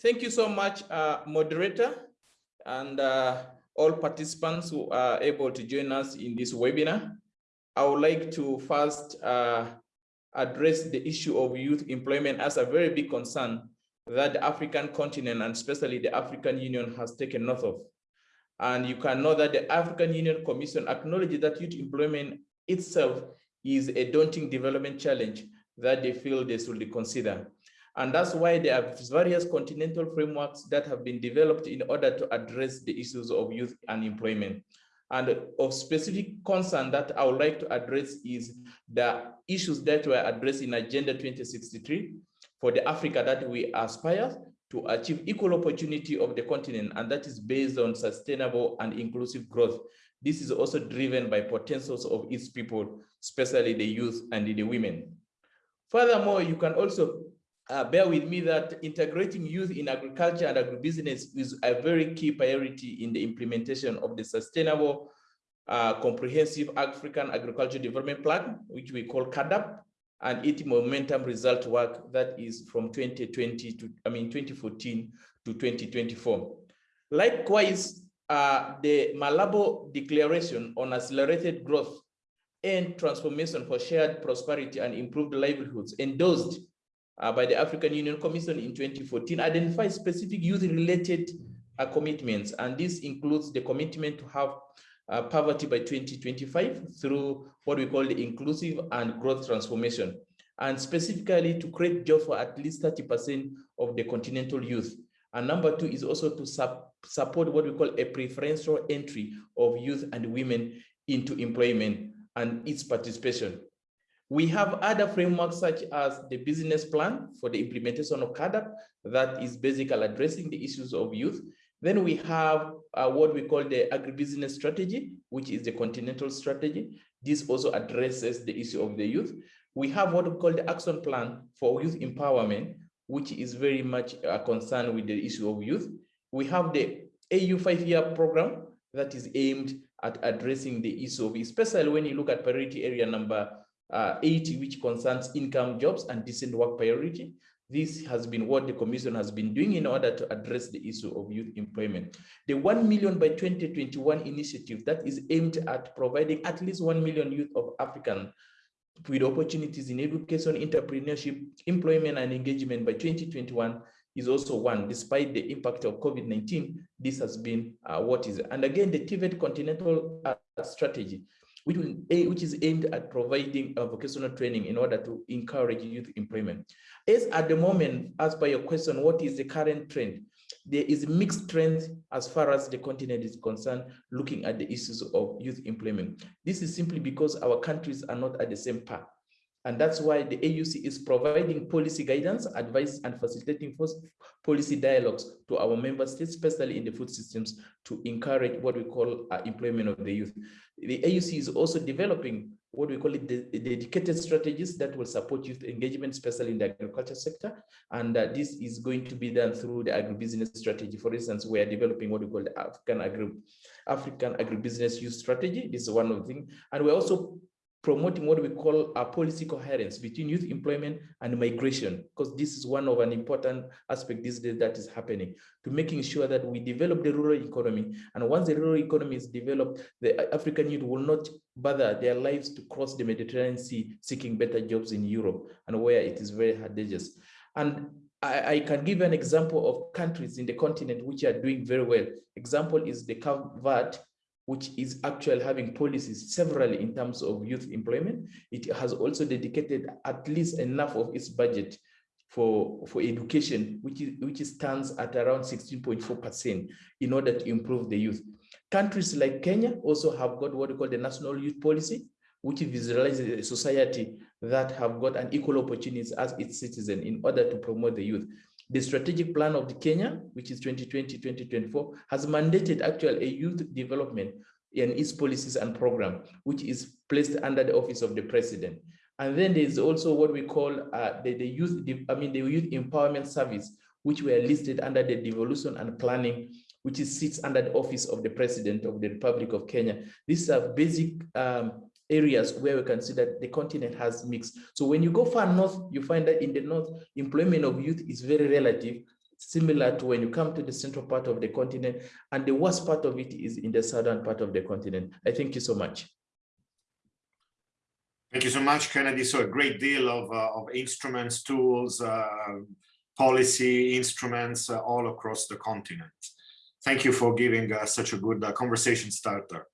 Thank you so much, uh, moderator, and uh, all participants who are able to join us in this webinar. I would like to first uh, address the issue of youth employment as a very big concern that the African continent and especially the African Union has taken note of. And you can know that the African Union Commission acknowledges that youth employment itself is a daunting development challenge that they feel they should consider. And that's why there are various continental frameworks that have been developed in order to address the issues of youth unemployment. And of specific concern that I would like to address is the issues that were addressed in Agenda 2063 for the Africa that we aspire to achieve equal opportunity of the continent, and that is based on sustainable and inclusive growth. This is also driven by potentials of its people, especially the youth and the women. Furthermore, you can also uh, bear with me that integrating youth in agriculture and agribusiness is a very key priority in the implementation of the sustainable uh, comprehensive African agriculture development plan, which we call CAADP, and its momentum result work that is from 2020 to, I mean, 2014 to 2024. Likewise, uh, the Malabo Declaration on Accelerated Growth and Transformation for Shared Prosperity and Improved Livelihoods endorsed uh, by the African Union Commission in 2014 identified specific youth-related uh, commitments, and this includes the commitment to have uh, poverty by 2025 through what we call the inclusive and growth transformation, and specifically to create jobs for at least 30% of the continental youth. And number two is also to support what we call a preferential entry of youth and women into employment and its participation. We have other frameworks such as the business plan for the implementation of CAADP that is basically addressing the issues of youth. Then we have uh, what we call the agribusiness strategy, which is the continental strategy. This also addresses the issue of the youth. We have what we call the action plan for youth empowerment, which is very much a concern with the issue of youth. We have the AU five-year program that is aimed at addressing the issue of, especially when you look at priority area number uh, 80, which concerns income jobs and decent work priority. This has been what the commission has been doing in order to address the issue of youth employment. The 1 million by 2021 initiative that is aimed at providing at least 1 million youth of African with opportunities in education, entrepreneurship, employment, and engagement by 2021 is also one. Despite the impact of COVID-19, this has been uh, what is. And again, the TVET continental uh, strategy which, which is aimed at providing vocational training in order to encourage youth employment. As at the moment, as per your question, what is the current trend? There is mixed trends as far as the continent is concerned, looking at the issues of youth employment. This is simply because our countries are not at the same path. And that's why the AUC is providing policy guidance, advice, and facilitating policy dialogues to our member states, especially in the food systems, to encourage what we call uh, employment of the youth. The AUC is also developing what we call it the, dedicated strategies that will support youth engagement, especially in the agriculture sector. And uh, this is going to be done through the agribusiness strategy. For instance, we are developing what we call the African agri African agribusiness youth strategy. This is one of the things. And we're also promoting what we call a policy coherence between youth employment and migration, because this is one of an important aspect these days that is happening, to making sure that we develop the rural economy. And once the rural economy is developed, the African youth will not bother their lives to cross the Mediterranean Sea seeking better jobs in Europe and where it is very advantageous. And I, I, can give an example of countries in the continent which are doing very well. Example is the Cape Verde, which is actually having policies severally in terms of youth employment. It has also dedicated at least enough of its budget for, for education, which, is, which stands at around 16.4% in order to improve the youth. Countries like Kenya also have got what we call the National Youth Policy, which visualizes a society that have got an equal opportunities as its citizen in order to promote the youth. The strategic plan of the Kenya, which is 2020-2024, has mandated actually a youth development in its policies and program, which is placed under the office of the president. And then there's also what we call uh, the, the youth, I mean, the youth empowerment service, which were listed under the devolution and planning, which is, sits under the office of the president of the Republic of Kenya. These are basic um, areas where we can see that the continent has mixed. So when you go far north, you find that in the north, employment of youth is very relative, similar to when you come to the central part of the continent, and the worst part of it is in the southern part of the continent. I thank you so much. Thank you so much, Kennedy. So a great deal of, uh, of instruments, tools, uh, policy instruments uh, all across the continent. Thank you for giving uh, such a good uh, conversation starter.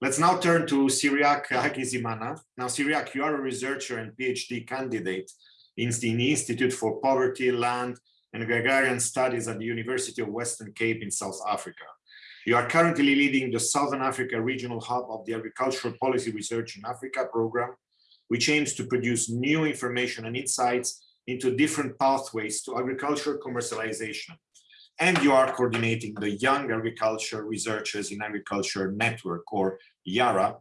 Let's now turn to Cyriaque Hakizimana. Now, Cyriaque, you are a researcher and PhD candidate in the Institute for Poverty, Land, and Agrarian Studies at the University of Western Cape in South Africa. You are currently leading the Southern Africa Regional Hub of the Agricultural Policy Research in Africa program, which aims to produce new information and insights into different pathways to agricultural commercialization and you are coordinating the Young Agriculture Researchers in Agriculture Network, or YARA,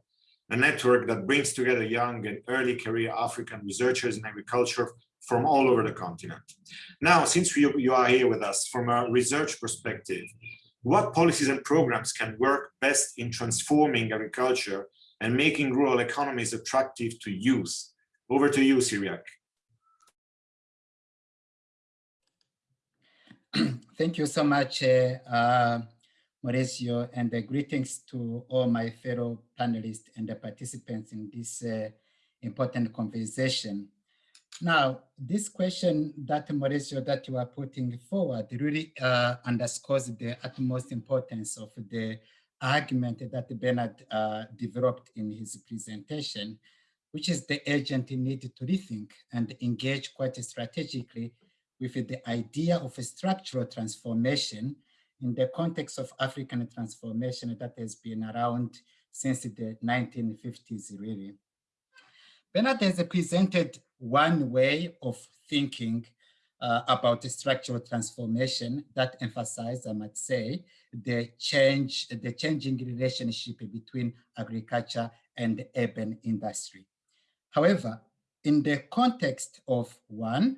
a network that brings together young and early career African researchers in agriculture from all over the continent. Now, since you, you are here with us from a research perspective, what policies and programs can work best in transforming agriculture and making rural economies attractive to youth? Over to you, Cyriaque. [clears throat] Thank you so much, uh, uh, Maurizio, and uh, greetings to all my fellow panelists and the participants in this uh, important conversation. Now, this question that Maurizio, that you are putting forward really uh, underscores the utmost importance of the argument that Bernard uh, developed in his presentation, which is the urgent need to rethink and engage quite strategically with the idea of a structural transformation in the context of African transformation that has been around since the 1950s, really. Bernard has presented one way of thinking uh, about structural transformation that emphasizes, I might say, the change, the changing relationship between agriculture and urban industry. However, in the context of one,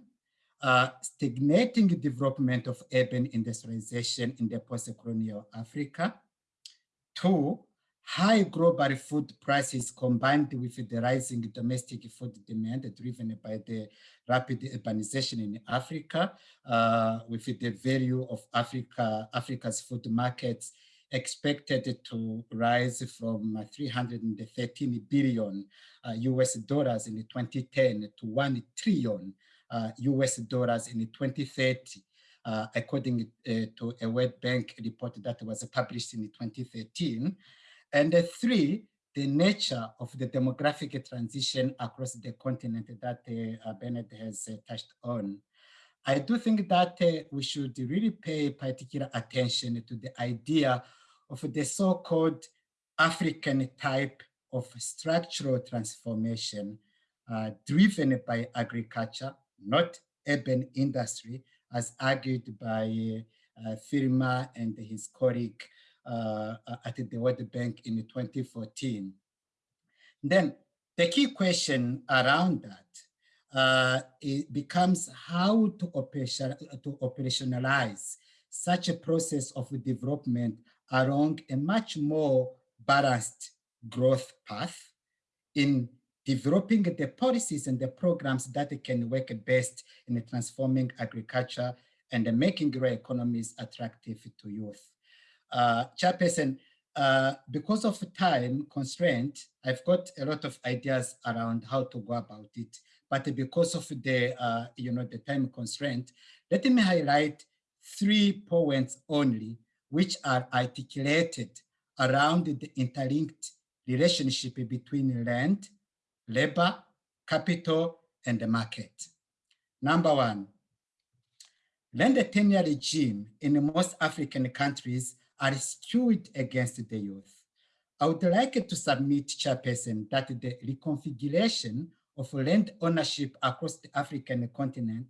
uh, stagnating development of urban industrialization in the post-colonial Africa. Two, high global food prices combined with the rising domestic food demand driven by the rapid urbanization in Africa, uh, with the value of Africa, Africa's food markets expected to rise from 313 billion uh, US dollars in 2010 to 1 trillion uh, US dollars in 2030, uh, according uh, to a World Bank report that was published in 2013. And three, the nature of the demographic transition across the continent that uh, Bernard has uh, touched on. I do think that uh, we should really pay particular attention to the idea of the so-called African type of structural transformation uh, driven by agriculture, not urban industry, as argued by uh, Filmer and his colleague uh, at the World Bank in 2014. Then the key question around that uh, it becomes how to, operation, to operationalize such a process of development along a much more balanced growth path in developing the policies and the programs that can work best in transforming agriculture and making rural economies attractive to youth. Uh, Chairperson, uh, because of time constraint, I've got a lot of ideas around how to go about it. But because of the, uh, you know, the time constraint, let me highlight three points only, which are articulated around the interlinked relationship between land, labor, capital, and the market. Number one, land tenure regime in most African countries are skewed against the youth. I would like to submit, Chairperson, that the reconfiguration of land ownership across the African continent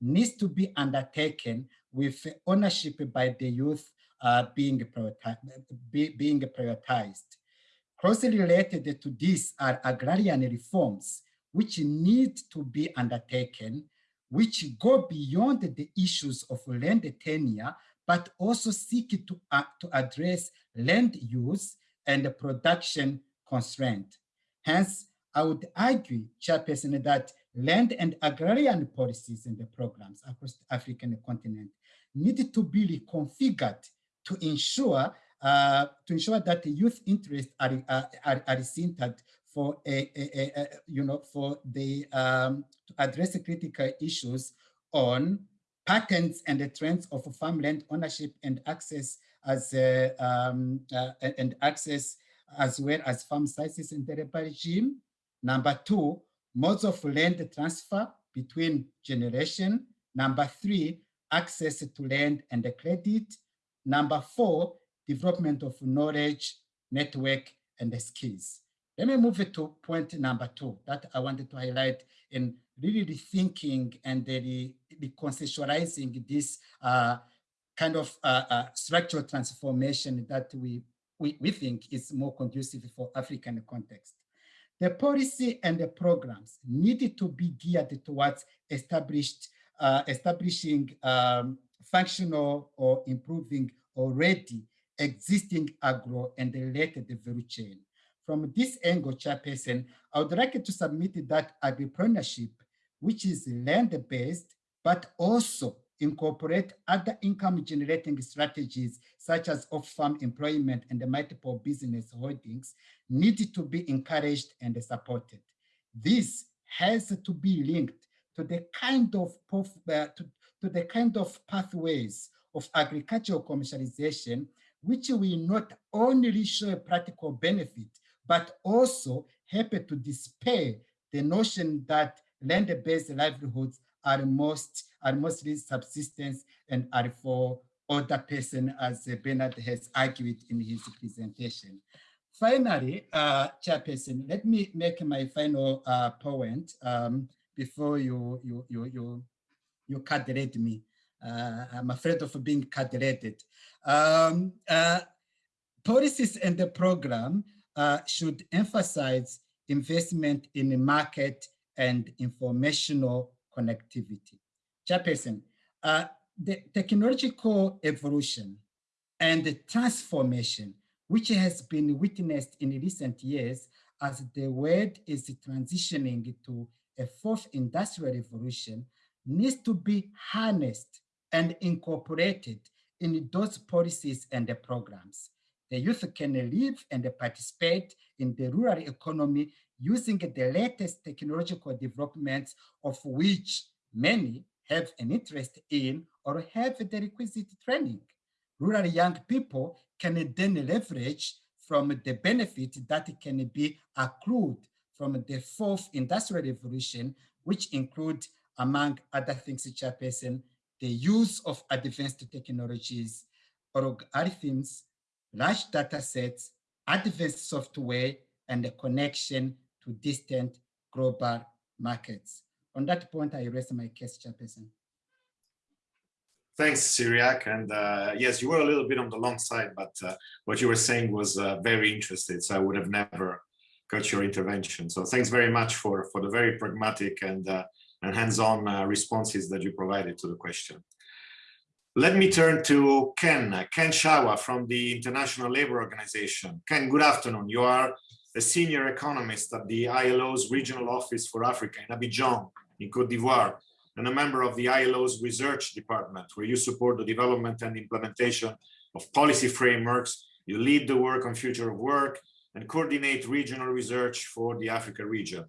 needs to be undertaken with ownership by the youth uh, being, prioritized, be, being prioritized. Closely related to this are agrarian reforms, which need to be undertaken, which go beyond the issues of land tenure, but also seek to, uh, to address land use and production constraint. Hence, I would argue, Chairperson, that land and agrarian policies and the programs across the African continent need to be reconfigured to ensure uh, to ensure that the youth interests are, are, are centered for a, a, a, you know for the um, to address the critical issues on patterns and the trends of farmland ownership and access as uh, um, uh, and access as well as farm sizes in the regime. Number two, modes of land transfer between generation. Number three, access to land and the credit. Number four, development of knowledge, network, and the skills. Let me move to point number two that I wanted to highlight in really rethinking and the, reconceptualizing this uh, kind of uh, uh, structural transformation that we, we, we think is more conducive for African context. The policy and the programs needed to be geared towards established, uh, establishing um, functional or improving already existing agro and related value chain. From this angle, Chairperson, I would like to submit that agripreneurship, which is land-based, but also incorporate other income generating strategies such as off-farm employment and the multiple business holdings need to be encouraged and supported. This has to be linked to the kind of uh, to, to the kind of pathways of agricultural commercialization, which will not only show a practical benefit, but also help to dispel the notion that land-based livelihoods are most are mostly subsistence and are for other person, as Bernard has argued in his presentation. Finally, uh, Chairperson, let me make my final uh, point um, before you you you you you cut me. Uh, I'm afraid of being cut-rated. Um, uh, policies and the program uh, should emphasize investment in the market and informational connectivity. Chairperson, uh, the technological evolution and the transformation which has been witnessed in recent years as the world is transitioning to a fourth industrial revolution needs to be harnessed and incorporated in those policies and the programs. The youth can live and participate in the rural economy using the latest technological developments of which many have an interest in or have the requisite training. Rural young people can then leverage from the benefit that can be accrued from the fourth industrial revolution, which include, among other things, Chairperson, the use of advanced technologies, algorithms, large data sets, advanced software, and the connection to distant global markets. On that point, I raise my case, Chairperson. Thanks, Cyriaque. And uh, yes, you were a little bit on the long side, but uh, what you were saying was uh, very interesting. So I would have never got your intervention. So thanks very much for, for the very pragmatic and, uh, and hands-on uh, responses that you provided to the question. Let me turn to Ken, Ken Shawa from the International Labour Organization. Ken, good afternoon. You are a senior economist at the ILO's regional office for Africa in Abidjan, in Cote d'Ivoire, and a member of the ILO's research department, where you support the development and implementation of policy frameworks, you lead the work on future of work, and coordinate regional research for the Africa region.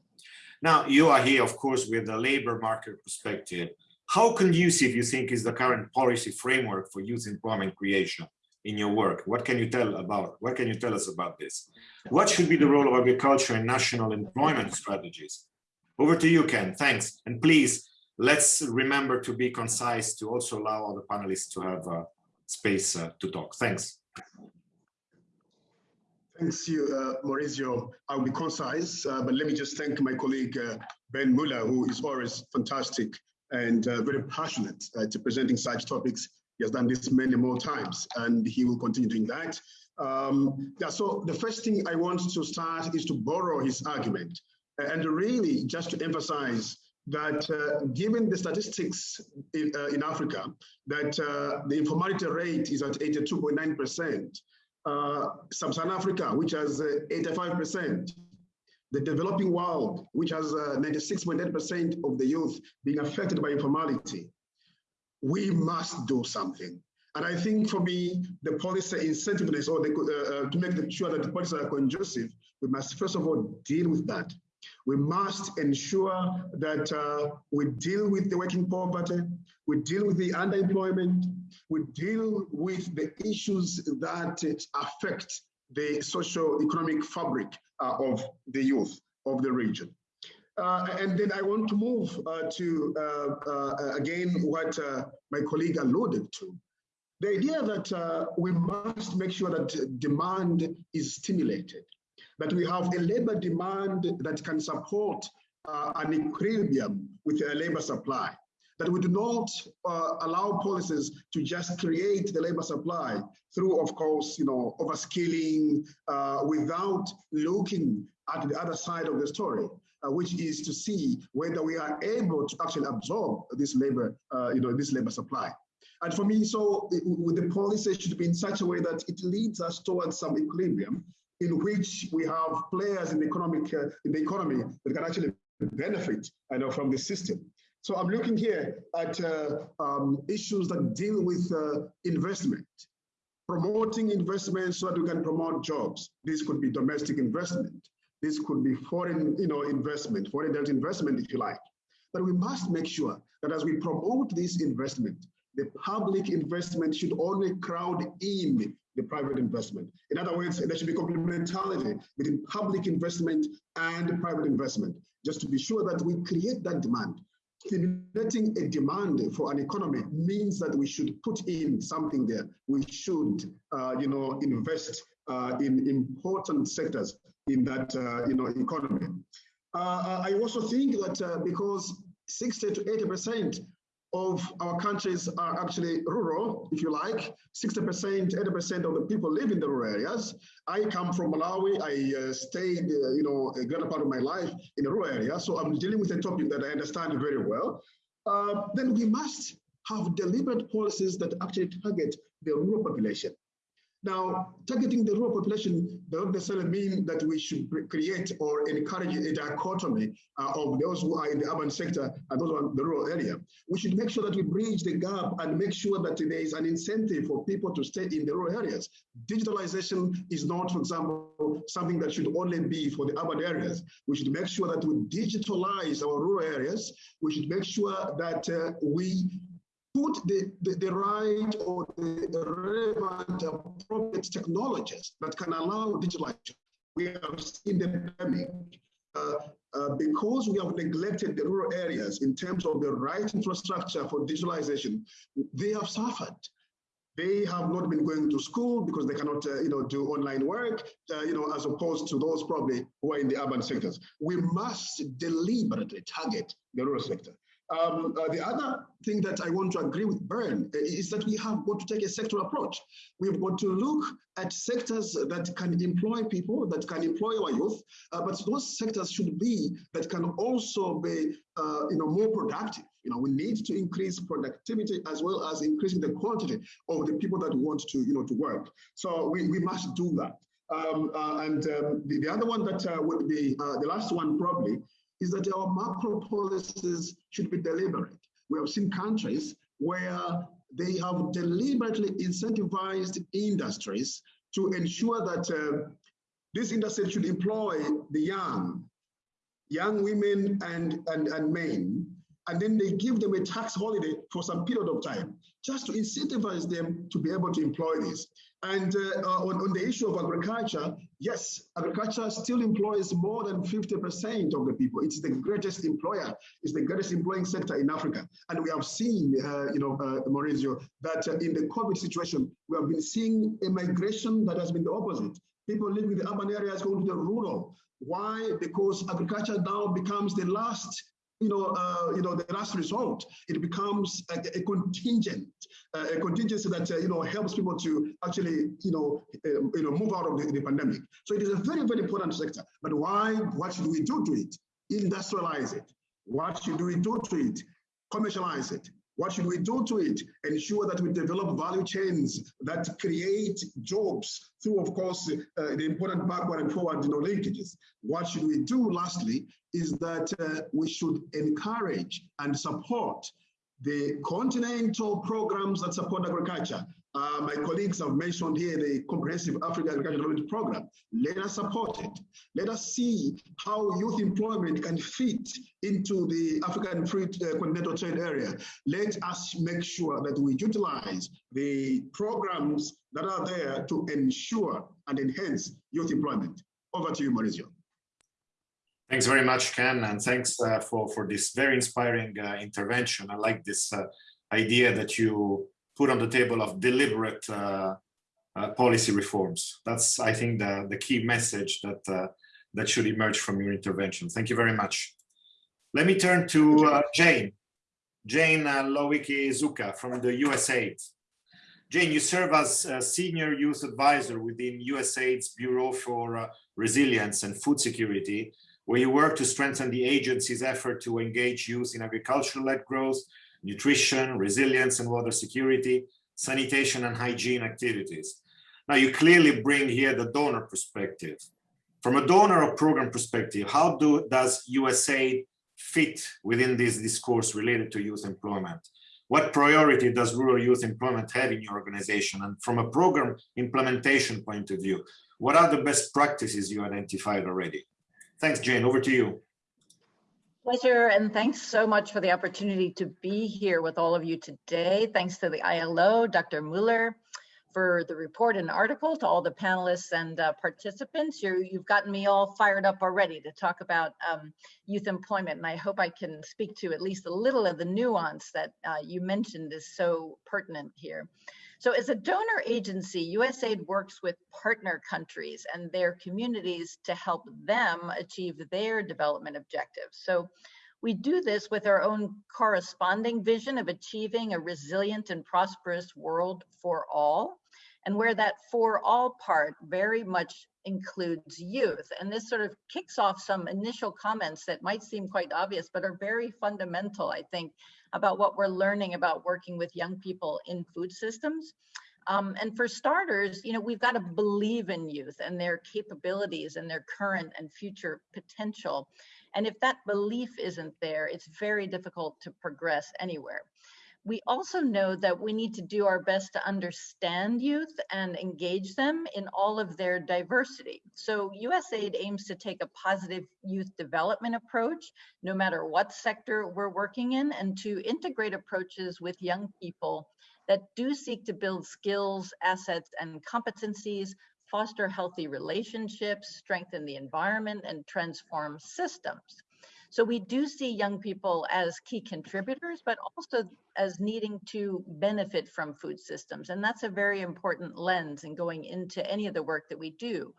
Now, you are here, of course, with a labor market perspective. How conducive you think is the current policy framework for youth employment creation in your work? What can you tell about, what can you tell us about this? What should be the role of agriculture in national employment strategies? Over to you, Ken, thanks. And please let's remember to be concise to also allow other panelists to have uh, space uh, to talk. Thanks. Thanks you, uh, Maurizio. I'll be concise, uh, but let me just thank my colleague uh, Ben Muller, who is always fantastic and uh, very passionate to presenting such topics. He has done this many more times, and he will continue doing that. Um, yeah, so the first thing I want to start is to borrow his argument, and really just to emphasize that uh, given the statistics in, uh, in Africa, that uh, the informality rate is at 82.9%, uh, Sub-Saharan Africa, which has 85%, uh, the developing world, which has 96.8% uh, of the youth being affected by informality, we must do something. And I think for me, the policy incentiveness or the, to make sure that the policies are conducive, we must first of all deal with that. We must ensure that uh, we deal with the working poverty, we deal with the underemployment, we deal with the issues that affect the socio-economic fabric uh, of the youth of the region. Uh, and then I want to move uh, to, uh, uh, again, what my colleague alluded to. The idea that we must make sure that demand is stimulated that we have a labor demand that can support uh, an equilibrium with a labor supply, that we do not uh, allow policies to just create the labor supply through, of course, you know, overskilling uh, without looking at the other side of the story, uh, which is to see whether we are able to actually absorb this labor, uh, you know, this labor supply. And for me, so it, the policy should be in such a way that it leads us towards some equilibrium in which we have players in the economic uh, in the economy that can actually benefit I know, from the system. So I'm looking here at uh, um, issues that deal with uh, investment, promoting investment so that we can promote jobs. This could be domestic investment. This could be foreign, you know, investment, foreign direct investment, if you like. But we must make sure that as we promote this investment, the public investment should only crowd in the private investment. In other words, there should be complementarity between public investment and private investment, just to be sure that we create that demand. Stimulating a demand for an economy means that we should put in something there. We should, uh, you know, invest uh, in important sectors in that, uh, you know, economy. Uh, I also think that uh, because 60 to 80 percent of our countries are actually rural, if you like. 60%, 80% of the people live in the rural areas. I come from Malawi. I uh, stayed, uh, you know, a greater part of my life in a rural area. So I'm dealing with a topic that I understand very well. Uh, then we must have deliberate policies that actually target the rural population. Now, targeting the rural population doesn't necessarily mean that we should create or encourage a dichotomy uh, of those who are in the urban sector and those in the rural area. We should make sure that we bridge the gap and make sure that there is an incentive for people to stay in the rural areas. Digitalization is not, for example, something that should only be for the urban areas. We should make sure that we digitalize our rural areas. We should make sure that uh, we put the, the, the, right or the relevant appropriate technologies that can allow digitalization. We have seen the pandemic uh, uh, because we have neglected the rural areas in terms of the right infrastructure for digitalization, they have suffered. They have not been going to school because they cannot, uh, you know, do online work, uh, you know, as opposed to those probably who are in the urban sectors. We must deliberately target the rural sector. Um, uh, the other thing that I want to agree with Bernd uh, is that we have got to take a sectoral approach. We've got to look at sectors that can employ people, that can employ our youth, uh, but those sectors should be that can also be, uh, you know, more productive. You know, we need to increase productivity as well as increasing the quantity of the people that want to, you know, to work. So we, we must do that. Um, uh, and um, the, the, other one that uh, would be the last one probably is that our macro policies should be deliberate. We have seen countries where they have deliberately incentivized industries to ensure that uh, this industry should employ the young, young women and, and, and men, and then they give them a tax holiday for some period of time, just to incentivize them to be able to employ this. And uh, uh, on, on, the issue of agriculture, yes, agriculture still employs more than 50% of the people. It's the greatest employer, it's the greatest employing sector in Africa. And we have seen, uh, you know, uh, Maurizio, that uh, in the COVID situation, we have been seeing a migration that has been the opposite. People living in the urban areas going to the rural. Why? Because agriculture now becomes the last you know, uh, you know, the last result, it becomes a, a contingent, uh, a contingency that uh, you know helps people to actually, you know, um, you know, move out of the, the, pandemic. So it is a very, very important sector. But why? What should we do to it? Industrialize it. What should we do to it? Commercialize it. What should we do to it? Ensure that we develop value chains that create jobs through, of course, uh, the important backward and forward you know, linkages. What should we do, lastly, is that uh, we should encourage and support the continental programs that support agriculture. Uh, my colleagues have mentioned here the Comprehensive African Agricultural Development Program. Let us support it. Let us see how youth employment can fit into the African Free uh, Continental Trade Area. Let us make sure that we utilize the programs that are there to ensure and enhance youth employment. Over to you, Maurizio. Thanks very much, Ken, and thanks uh, for, for this very inspiring uh, intervention. I like this uh, idea that you put on the table of deliberate uh, uh, policy reforms. That's, I think, the, the key message that, uh, that should emerge from your intervention. Thank you very much. Let me turn to Jane, Jane Lowicki-Zucca from the USAID. Jane, you serve as a senior youth advisor within USAID's Bureau for Resilience and Food Security, where you work to strengthen the agency's effort to engage youth in agricultural-led growth, nutrition, resilience and water security, sanitation and hygiene activities. Now you clearly bring here the donor perspective. From a donor or program perspective, how do, does USAID fit within this discourse related to youth employment? What priority does rural youth employment have in your organization? And from a program implementation point of view, what are the best practices you identified already? Thanks, Jane. Over to you. Pleasure, and thanks so much for the opportunity to be here with all of you today. Thanks to the ILO, Dr. Mueller, for the report and article, to all the panelists and uh, participants. you have gotten me all fired up already to talk about um, youth employment, and I hope I can speak to at least a little of the nuance that uh, you mentioned is so pertinent here. So as a donor agency, USAID works with partner countries and their communities to help them achieve their development objectives. So We do this with our own corresponding vision of achieving a resilient and prosperous world for all, and where that for all part very much includes youth. And this sort of kicks off some initial comments that might seem quite obvious, but are very fundamental, I think, about what we're learning about working with young people in food systems. Um, and for starters, you know, we've got to believe in youth and their capabilities and their current and future potential. And if that belief isn't there, it's very difficult to progress anywhere. We also know that we need to do our best to understand youth and engage them in all of their diversity. So USAID aims to take a positive youth development approach, no matter what sector we're working in, and to integrate approaches with young people that do seek to build skills, assets, and competencies, foster healthy relationships, strengthen the environment, and transform systems. So we do see young people as key contributors, but also as needing to benefit from food systems. And that's a very important lens in going into any of the work that we do.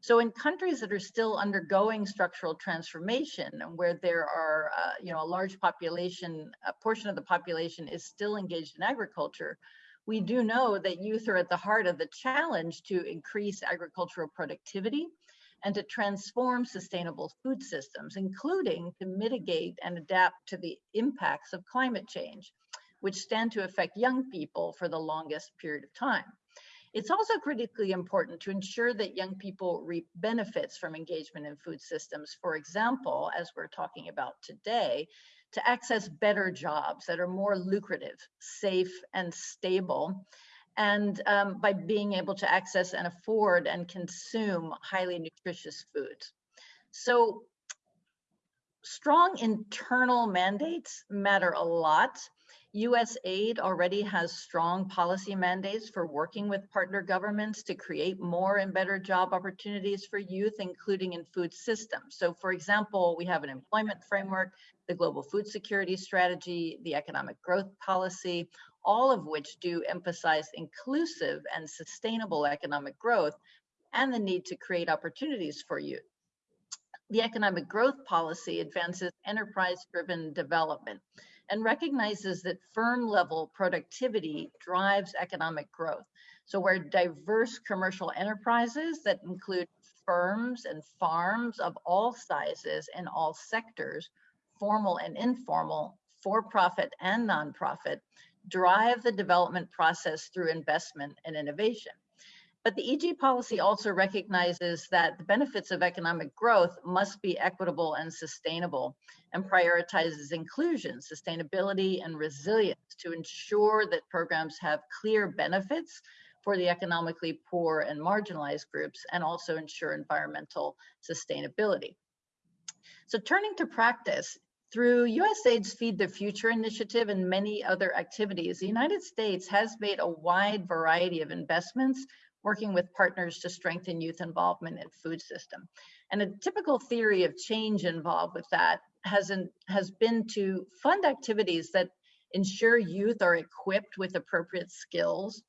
So in countries that are still undergoing structural transformation and where there are, uh, you know, a large population, a portion of the population is still engaged in agriculture, we do know that youth are at the heart of the challenge to increase agricultural productivity and to transform sustainable food systems, including to mitigate and adapt to the impacts of climate change, which stand to affect young people for the longest period of time. It's also critically important to ensure that young people reap benefits from engagement in food systems. For example, as we're talking about today, to access better jobs that are more lucrative, safe, and stable, and um, by being able to access and afford and consume highly nutritious foods. So strong internal mandates matter a lot USAID already has strong policy mandates for working with partner governments to create more and better job opportunities for youth, including in food systems. So for example, we have an employment framework, the global food security strategy, the economic growth policy, all of which do emphasize inclusive and sustainable economic growth and the need to create opportunities for youth. The economic growth policy advances enterprise-driven development and recognizes that firm level productivity drives economic growth. So where diverse commercial enterprises that include firms and farms of all sizes and all sectors, formal and informal, for-profit and nonprofit, drive the development process through investment and innovation. But the EG policy also recognizes that the benefits of economic growth must be equitable and sustainable and prioritizes inclusion, sustainability, and resilience to ensure that programs have clear benefits for the economically poor and marginalized groups and also ensure environmental sustainability. So turning to practice, through USAID's Feed the Future initiative and many other activities, the United States has made a wide variety of investments working with partners to strengthen youth involvement in food system. And a typical theory of change involved with that has, has been to fund activities that ensure youth are equipped with appropriate skills,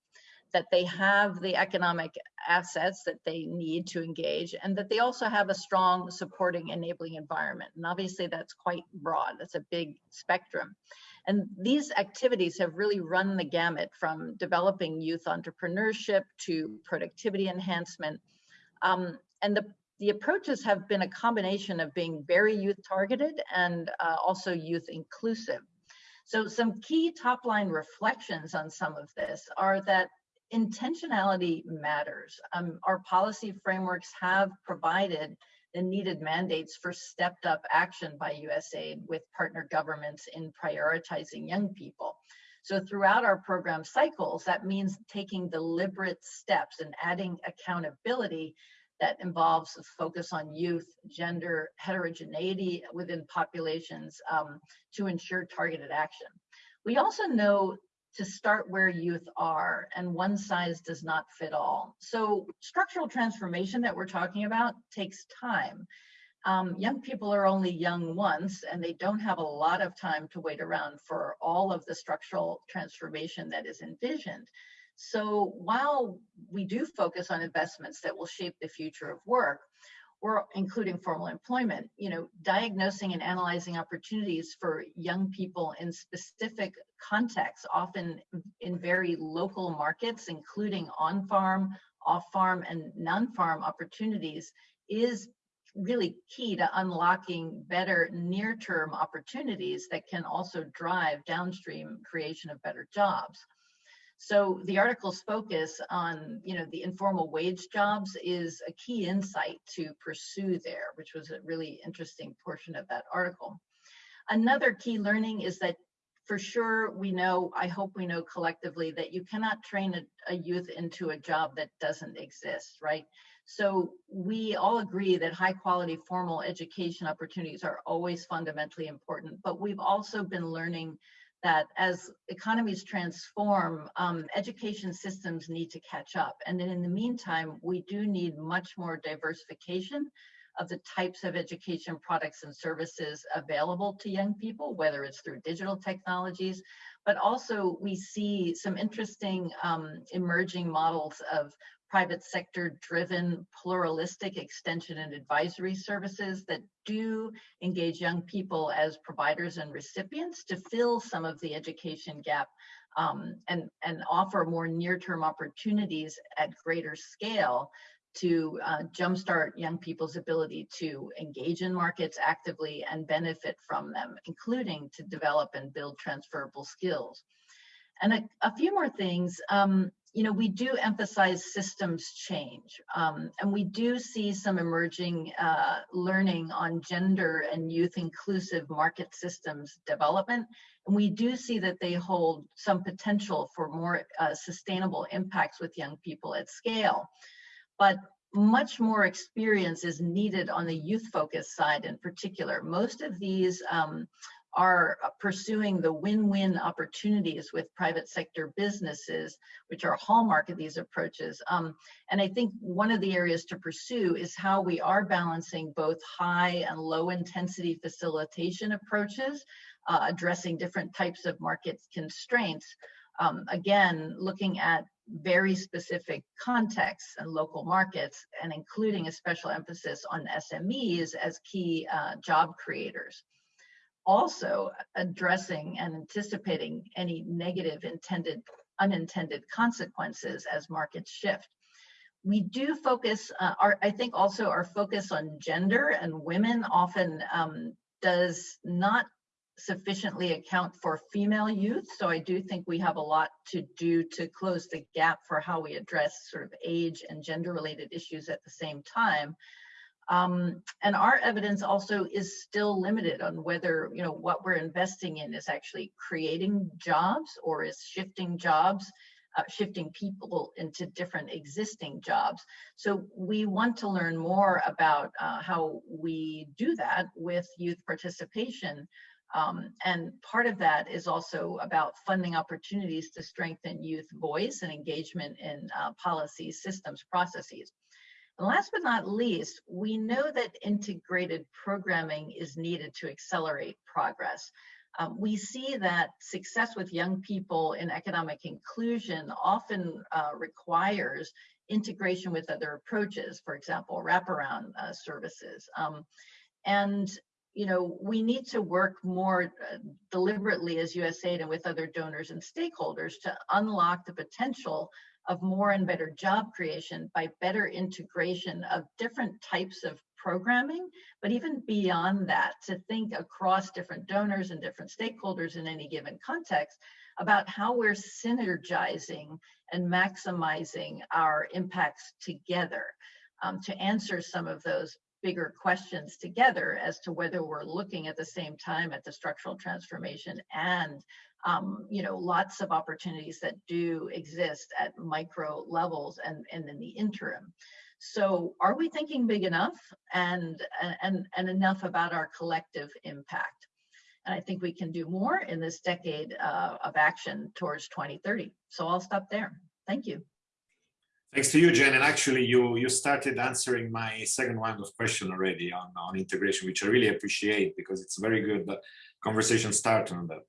that they have the economic assets that they need to engage, and that they also have a strong supporting enabling environment. And obviously that's quite broad, that's a big spectrum. And these activities have really run the gamut from developing youth entrepreneurship to productivity enhancement. Um, and the, the approaches have been a combination of being very youth targeted and uh, also youth inclusive. So some key top line reflections on some of this are that intentionality matters. Um, our policy frameworks have provided the needed mandates for stepped up action by USAID with partner governments in prioritizing young people. So throughout our program cycles, that means taking deliberate steps and adding accountability that involves a focus on youth, gender, heterogeneity within populations um, to ensure targeted action. We also know to start where youth are and one size does not fit all. So structural transformation that we're talking about takes time. Um, young people are only young once and they don't have a lot of time to wait around for all of the structural transformation that is envisioned. So while we do focus on investments that will shape the future of work, or including formal employment, you know, diagnosing and analyzing opportunities for young people in specific contexts, often in very local markets, including on-farm, off-farm, and non-farm opportunities is really key to unlocking better near-term opportunities that can also drive downstream creation of better jobs. So the article's focus on, you know, the informal wage jobs is a key insight to pursue there, which was a really interesting portion of that article. Another key learning is that for sure we know, I hope we know collectively that you cannot train a, a youth into a job that doesn't exist, right? So we all agree that high quality formal education opportunities are always fundamentally important, but we've also been learning that as economies transform, um, education systems need to catch up. And then in the meantime, we do need much more diversification of the types of education products and services available to young people, whether it's through digital technologies, but also we see some interesting um, emerging models of private sector driven pluralistic extension and advisory services that do engage young people as providers and recipients to fill some of the education gap um, and, and offer more near-term opportunities at greater scale to uh, jumpstart young people's ability to engage in markets actively and benefit from them, including to develop and build transferable skills. And a, a few more things. Um, you know, we do emphasize systems change, um, and we do see some emerging uh, learning on gender and youth inclusive market systems development. And we do see that they hold some potential for more uh, sustainable impacts with young people at scale. But much more experience is needed on the youth focus side in particular. Most of these um, are pursuing the win-win opportunities with private sector businesses, which are a hallmark of these approaches. Um, and I think one of the areas to pursue is how we are balancing both high and low intensity facilitation approaches, uh, addressing different types of market constraints. Um, again, looking at very specific contexts and local markets, and including a special emphasis on SMEs as key uh, job creators also addressing and anticipating any negative intended unintended consequences as markets shift. We do focus, uh, our, I think also our focus on gender and women often um, does not sufficiently account for female youth. So I do think we have a lot to do to close the gap for how we address sort of age and gender related issues at the same time. Um, and our evidence also is still limited on whether, you know, what we're investing in is actually creating jobs or is shifting jobs, uh, shifting people into different existing jobs. So we want to learn more about uh, how we do that with youth participation. Um, and part of that is also about funding opportunities to strengthen youth voice and engagement in uh, policy systems processes. And last but not least, we know that integrated programming is needed to accelerate progress. Um, we see that success with young people in economic inclusion often uh, requires integration with other approaches, for example, wraparound uh, services. Um, and you know, we need to work more uh, deliberately as USAID and with other donors and stakeholders to unlock the potential of more and better job creation by better integration of different types of programming, but even beyond that, to think across different donors and different stakeholders in any given context about how we're synergizing and maximizing our impacts together um, to answer some of those bigger questions together as to whether we're looking at the same time at the structural transformation and um, you know, lots of opportunities that do exist at micro levels and, and in the interim. So are we thinking big enough and, and, and enough about our collective impact? And I think we can do more in this decade uh, of action towards 2030. So I'll stop there. Thank you. Thanks to you, Jen. And actually, you you started answering my second round of question already on, on integration, which I really appreciate because it's a very good conversation start on that.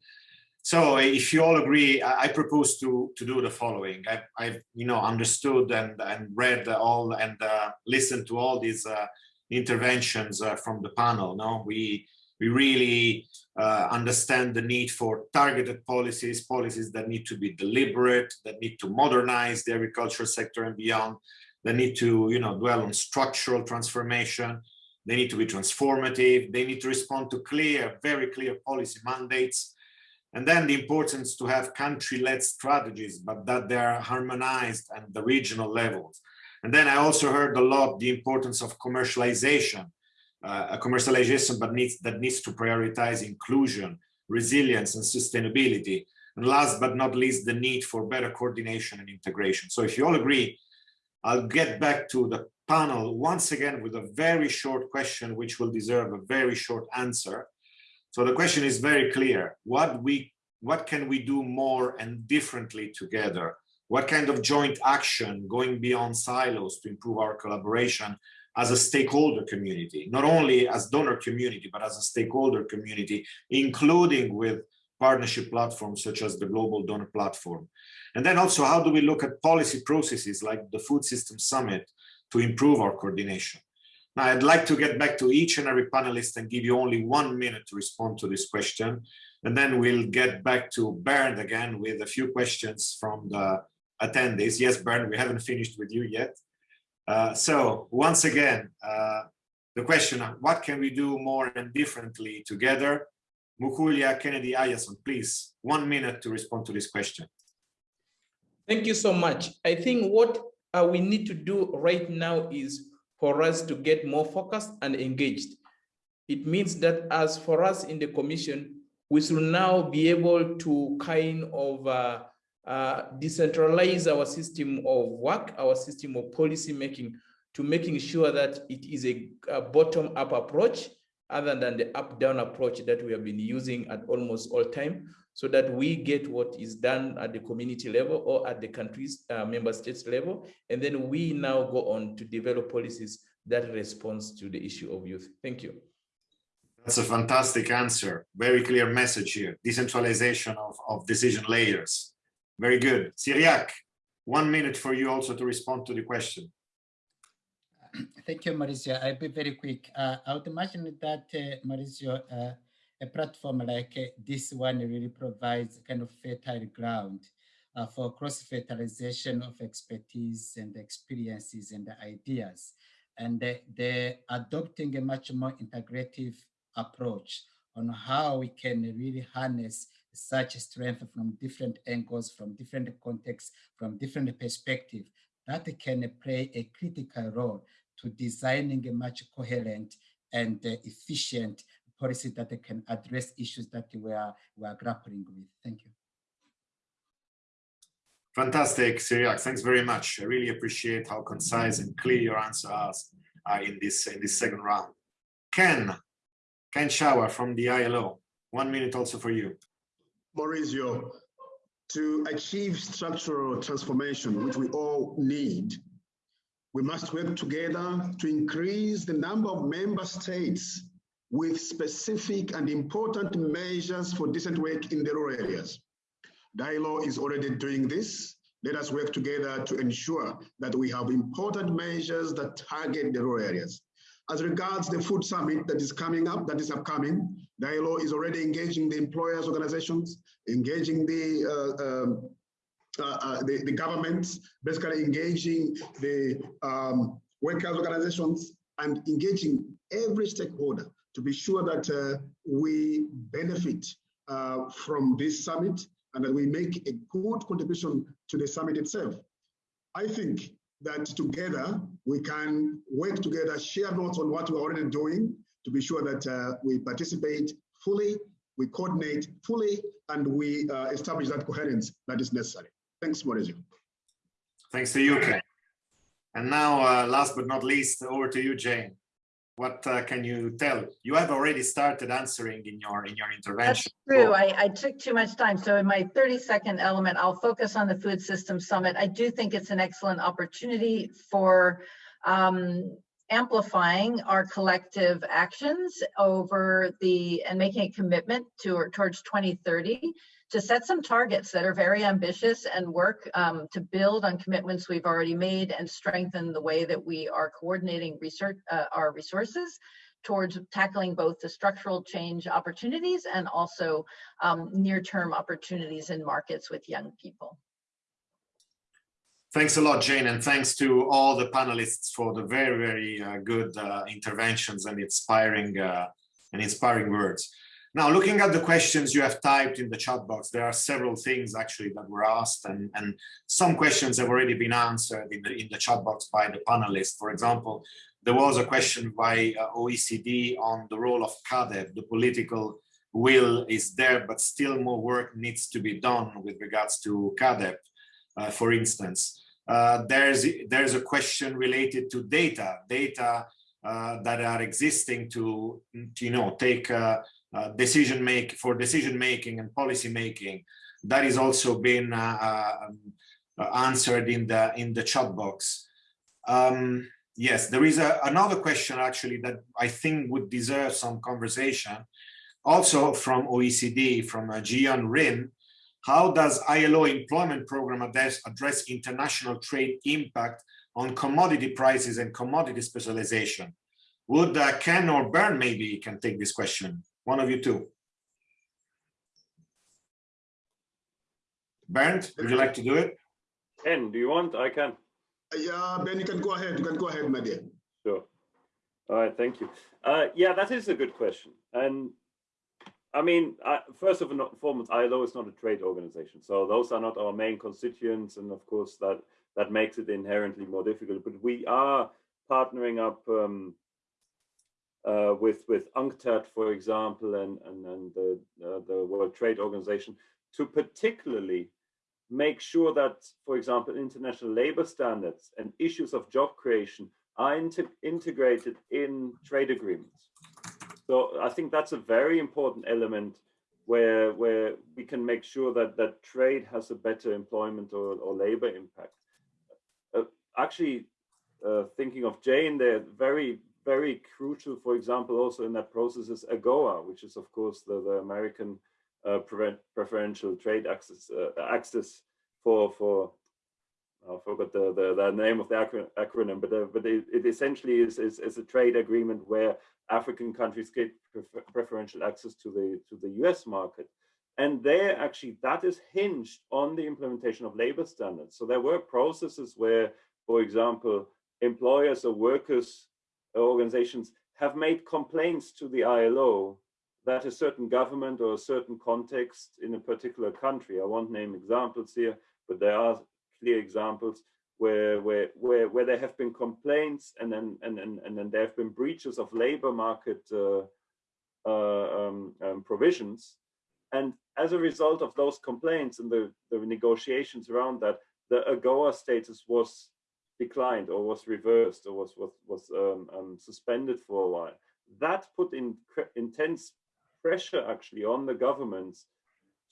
So if you all agree, I, propose to, to do the following. I, I've, you know, understood and, and read all and uh, listened to all these uh, interventions uh, from the panel. No, we we really uh, understand the need for targeted policies, policies that need to be deliberate, that need to modernize the agricultural sector and beyond, that need to you know dwell on structural transformation, they need to be transformative, they need to respond to clear, very clear policy mandates, and then the importance to have country-led strategies, but that they are harmonized at the regional levels. And then I also heard a lot the importance of commercialization, uh, a commercialization but needs that needs to prioritize inclusion, resilience, and sustainability. And last but not least, the need for better coordination and integration. So if you all agree, I'll get back to the panel once again with a very short question, which will deserve a very short answer. So the question is very clear. What we what can we do more and differently together? What kind of joint action going beyond silos to improve our collaboration as a stakeholder community, not only as donor community, but as a stakeholder community, including with partnership platforms such as the Global Donor Platform. And then also, how do we look at policy processes like the Food System Summit to improve our coordination? Now, I'd like to get back to each and every panelist and give you only one minute to respond to this question. And then we'll get back to Bernd again with a few questions from the attendees. Yes, Bernd, we haven't finished with you yet. Uh, so once again, uh, the question, what can we do more and differently together? Mukulia Kennedy Ayason, please, one minute to respond to this question. Thank you so much. I think what uh, we need to do right now is for us to get more focused and engaged. It means that as for us in the commission, we should now be able to kind of uh, uh, decentralize our system of work, our system of policy making to making sure that it is a, a bottom-up approach other than the up-down approach that we have been using at almost all time so that we get what is done at the community level or at the country's uh, member states level. And then we now go on to develop policies that responds to the issue of youth. Thank you. That's a fantastic answer. Very clear message here. Decentralization of, of decision layers. Very good. Cyriaque, one minute for you also to respond to the question. Thank you, Maurizio. I'll be very quick. Uh, I would imagine that, uh, Maurizio, uh, a platform like uh, this one really provides kind of fertile ground uh, for cross-fertilization of expertise and experiences and ideas. And they're adopting a much more integrative approach on how we can really harness such strength from different angles, from different contexts, from different perspectives, that can play a critical role to designing a much coherent and efficient policy that can address issues that we are, we are grappling with. Thank you. Fantastic, Cyriaque. Thanks very much. I really appreciate how concise and clear your answers are in this in this second round. Ken, Ken Shower from the ILO. One minute also for you. Maurizio, to achieve structural transformation, which we all need, we must work together to increase the number of member states with specific and important measures for decent work in the rural areas. Dialogue is already doing this. Let us work together to ensure that we have important measures that target the rural areas. As regards the food summit that is coming up, that is upcoming, Dialogue is already engaging the employers organizations, engaging the uh, um, uh, uh, the, the governments, basically engaging the um, workers organizations and engaging every stakeholder to be sure that uh, we benefit uh, from this summit and that we make a good contribution to the summit itself. I think that together we can work together, share notes on what we're already doing to be sure that uh, we participate fully, we coordinate fully, and we uh, establish that coherence that is necessary. Thanks, Maurizio. Thanks to you, Ken. And now, uh, last but not least, over to you, Jane. What uh, can you tell? You have already started answering in your in your intervention. That's true. I, I took too much time. So in my 30 second element, I'll focus on the Food System Summit. I do think it's an excellent opportunity for um, amplifying our collective actions over the and making a commitment to or towards 2030 to set some targets that are very ambitious and work um, to build on commitments we've already made and strengthen the way that we are coordinating research, uh, our resources towards tackling both the structural change opportunities and also um, near-term opportunities in markets with young people. Thanks a lot, Jane, and thanks to all the panelists for the very, very uh, good uh, interventions and inspiring uh, and inspiring words. Now, looking at the questions you have typed in the chat box, there are several things actually that were asked and, and some questions have already been answered in the, in the chat box by the panelists. For example, there was a question by uh, OECD on the role of CAADP. The political will is there, but still more work needs to be done with regards to CAADP, uh, for instance. Uh, there's, there's a question related to data, data uh, that are existing to, to you know, take uh, uh, decision make for decision making and policy making that is also been uh, uh, um, answered in the in the chat box. Um, yes there is a, another question actually that i think would deserve some conversation. Also from oecd from uh, Gian rin. How does ilo employment program address, address international trade impact on commodity prices and commodity specialization? Would uh, ken or Bernd maybe can take this question one of you two. Bernd, would you like to do it? Ken, do you want? I can. Yeah, Ben, you can go ahead. You can go ahead, my dear. Sure. All right, thank you. Uh, yeah, that is a good question. And I mean, uh, first of all, foremost, ILO is not a trade organization. So those are not our main constituents. And of course, that, that makes it inherently more difficult. But we are partnering up um, uh, with with UNCTAD, for example, and and, and the uh, the World Trade Organization, to particularly make sure that, for example, international labor standards and issues of job creation are integrated in trade agreements. So I think that's a very important element where where we can make sure that that trade has a better employment or, or labor impact. Uh, actually, uh, thinking of Jane there, very very crucial, for example, also in that process is AGOA, which is of course the, the American uh, preferential trade access uh, access for for I forgot the, the, the name of the acronym, but uh, but it, it essentially is, is, is a trade agreement where African countries get prefer preferential access to the to the U.S. market, and there actually that is hinged on the implementation of labor standards. So there were processes where, for example, employers or workers organizations have made complaints to the ILO that a certain government or a certain context in a particular country, I won't name examples here, but there are clear examples where where where, where there have been complaints and then and, and, and then there have been breaches of labor market uh, uh, um, um, provisions. And as a result of those complaints and the, the negotiations around that, the AGOA status was declined or was reversed or was was, was um, um, suspended for a while. That put in intense pressure actually on the governments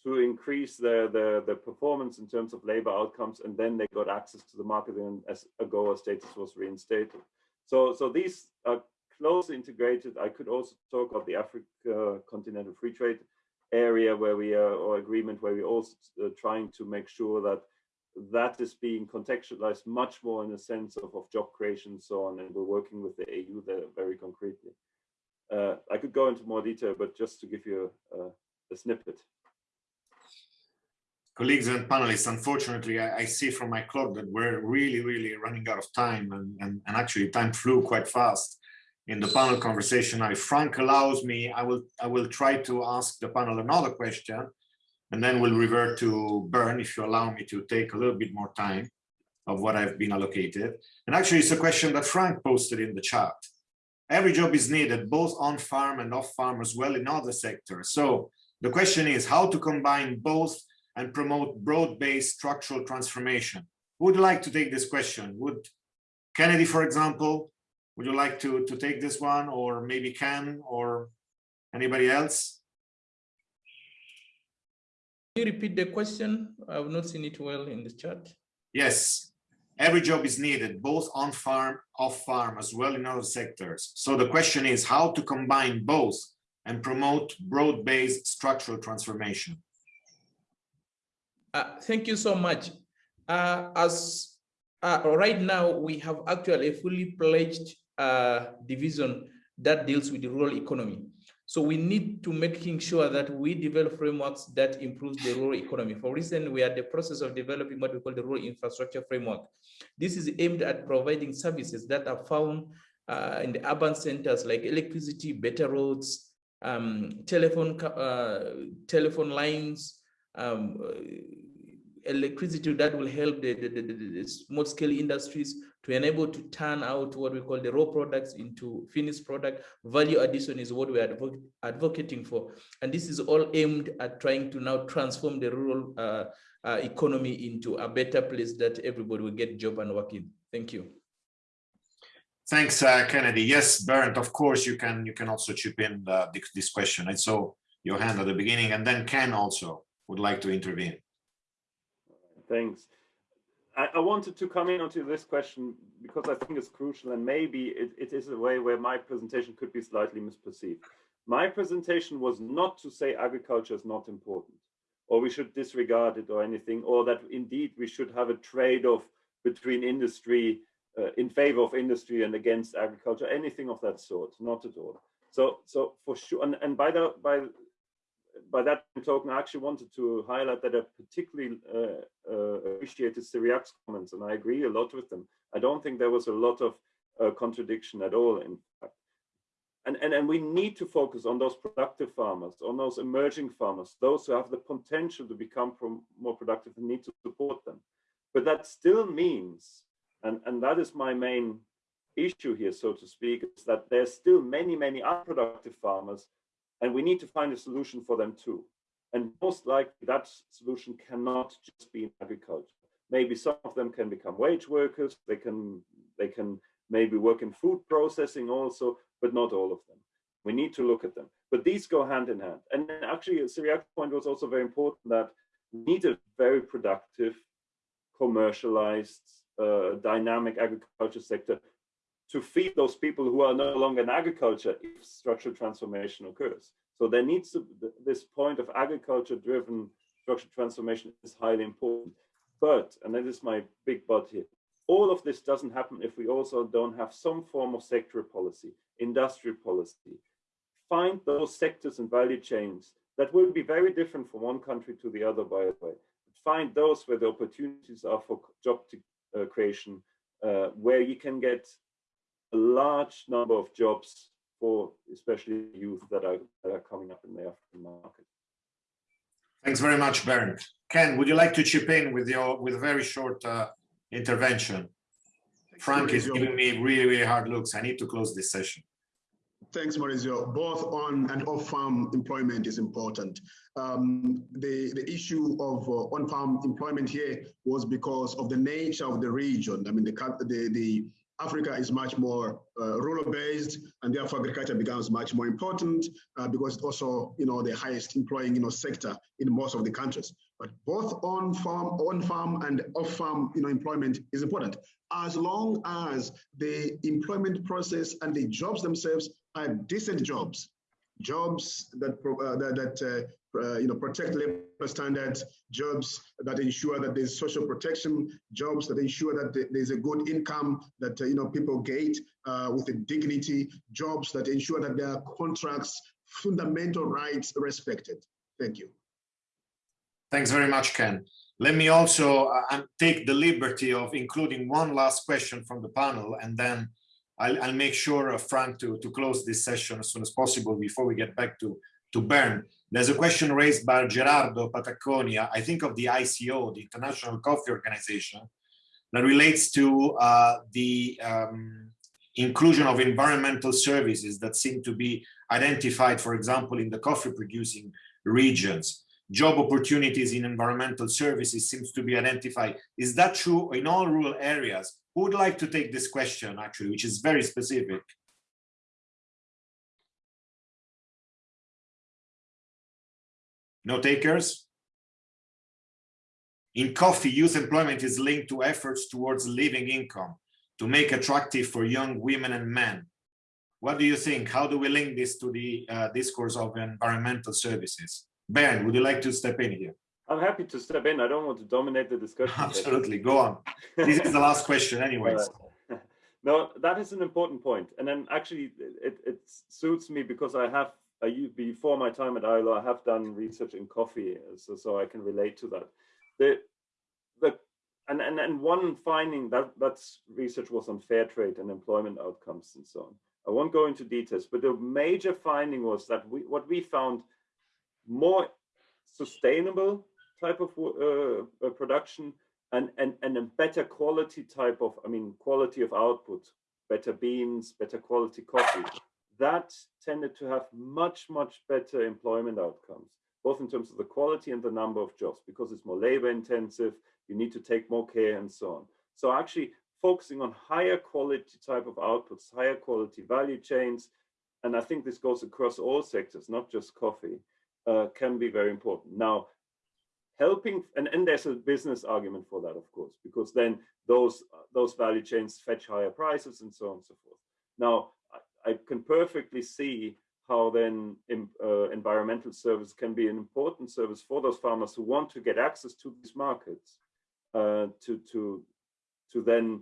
to increase their, their, their performance in terms of labor outcomes, and then they got access to the market and as AGOA status was reinstated. So, so these are closely integrated. I could also talk about the Africa Continental Free Trade area where we are, or agreement where we're also uh, trying to make sure that that is being contextualized much more in the sense of, of job creation and so on. And we're working with the AU there very concretely. Uh, I could go into more detail, but just to give you a, a snippet. Colleagues and panelists, unfortunately, I, I, see from my clock that we're really, really running out of time and, and, and actually time flew quite fast in the panel conversation. If Frank allows me, I will, I will try to ask the panel another question and then we'll revert to Bernd if you allow me to take a little bit more time of what I've been allocated. And actually, it's a question that Frank posted in the chat. Every job is needed, both on farm and off farm as well in other sectors. So the question is how to combine both and promote broad-based structural transformation. Who would like to take this question? Would Kennedy, for example, would you like to, to take this one or maybe Ken or anybody else? You repeat the question? I've not seen it well in the chat. Yes, every job is needed, both on farm, off farm, as well in other sectors. So the question is how to combine both and promote broad-based structural transformation. Uh, thank you so much. Uh, as uh, right now, we have actually a fully pledged uh, division that deals with the rural economy. So we need to making sure that we develop frameworks that improves the rural economy. For instance, we are in the process of developing what we call the rural infrastructure framework. This is aimed at providing services that are found uh, in the urban centers like electricity, better roads, um, telephone, uh, telephone lines, um, electricity that will help the, the, the, the small scale industries to enable to turn out what we call the raw products into finished product. Value addition is what we are advo advocating for. And this is all aimed at trying to now transform the rural uh, uh, economy into a better place that everybody will get job and work in. Thank you. Thanks, uh, Kennedy. Yes, Bernd, of course, you can you can also chip in uh, this question. I saw your hand at the beginning, and then Ken also would like to intervene. Thanks. I, I, wanted to come in onto this question because I think it's crucial and maybe it, it is a way where my presentation could be slightly misperceived. My presentation was not to say agriculture is not important or we should disregard it or anything, or that indeed we should have a trade-off between industry uh, in favor of industry and against agriculture, anything of that sort, not at all. So, so for sure, and, and by the by by that token, I actually wanted to highlight that I particularly uh, uh, appreciated Cyriaque's comments, and I agree a lot with them. I don't think there was a lot of uh, contradiction at all, in fact. And, and, and we need to focus on those productive farmers, on those emerging farmers, those who have the potential to become more productive and need to support them. But that still means, and, and that is my main issue here, so to speak, is that there's still many, many unproductive farmers and we need to find a solution for them too. And most likely that solution cannot just be in agriculture. Maybe some of them can become wage workers, they can, they can maybe work in food processing also, but not all of them. We need to look at them. But these go hand in hand. And actually, Cyriaque's point was also very important that we need a very productive, commercialized, uh, dynamic agriculture sector to feed those people who are no longer in agriculture if structural transformation occurs. So there needs to this point of agriculture driven structural transformation is highly important. But, and that is my big but here, all of this doesn't happen if we also don't have some form of sectoral policy, industrial policy. Find those sectors and value chains that will be very different from one country to the other, by the way. Find those where the opportunities are for job uh, creation, uh, where you can get large number of jobs for especially youth that are, that are coming up in the African market. Thanks very much, Bernd. Ken, would you like to chip in with your with a very short uh, intervention? Frank is giving me really, really hard looks. I need to close this session. Thanks, Maurizio. Both on and off-farm employment is important. Um, the, the issue of uh, on-farm employment here was because of the nature of the region. I mean, the, the, the Africa is much more uh, rural-based, and therefore agriculture becomes much more important uh, because it's also, you know, the highest employing, you know, sector in most of the countries. But both on-farm, on-farm, and off-farm, you know, employment is important as long as the employment process and the jobs themselves are decent jobs, jobs that uh, that, that uh, you know protect labor standards, jobs that ensure that there's social protection, jobs that ensure that there's a good income that uh, you know people get uh, with a dignity, jobs that ensure that their contracts, fundamental rights respected. Thank you. Thanks very much, Ken. Let me also uh, take the liberty of including one last question from the panel and then I'll, I'll make sure, uh, Frank, to, to close this session as soon as possible before we get back to, to Bernd. There's a question raised by Gerardo Pataconia, I think of the ICO, the International Coffee Organization, that relates to uh, the um, inclusion of environmental services that seem to be identified, for example, in the coffee producing regions. Job opportunities in environmental services seems to be identified. Is that true in all rural areas? Who would like to take this question, actually, which is very specific? No takers? In coffee, youth employment is linked to efforts towards living income to make attractive for young women and men. What do you think? How do we link this to the uh, discourse of environmental services? Bernd, would you like to step in here? I'm happy to step in. I don't want to dominate the discussion. [laughs] Absolutely, go on. This is the last [laughs] question anyways. [laughs] No, that is an important point. And then actually it, it suits me because I have, I, before my time at ILO, I have done research in coffee, so, so I can relate to that. The, the, and, and, and one finding that that's research was on fair trade and employment outcomes and so on. I won't go into details, but the major finding was that we, what we found more sustainable type of uh, uh, production and, and, and a better quality type of, I mean, quality of output, better beans, better quality coffee, that tended to have much, much better employment outcomes, both in terms of the quality and the number of jobs, because it's more labor intensive, you need to take more care and so on. So actually focusing on higher quality type of outputs, higher quality value chains, and I think this goes across all sectors, not just coffee, uh, can be very important. Now, helping, and, and there's a business argument for that, of course, because then those, those value chains fetch higher prices and so on and so forth. Now, I, can perfectly see how then uh, environmental service can be an important service for those farmers who want to get access to these markets uh, to, to, to then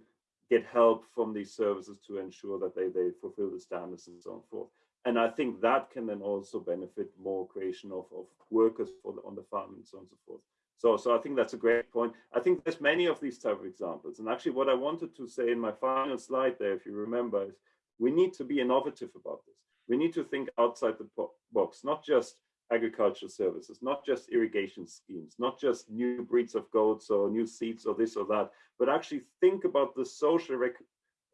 get help from these services to ensure that they, they fulfill the standards and so on forth. And I think that can then also benefit more creation of, of workers the, on the farm and so on and so forth. So, so I think that's a great point. I think there's many of these type of examples. And actually what I wanted to say in my final slide there, if you remember, is we need to be innovative about this. We need to think outside the box, not just agricultural services, not just irrigation schemes, not just new breeds of goats or new seeds or this or that, but actually think about the social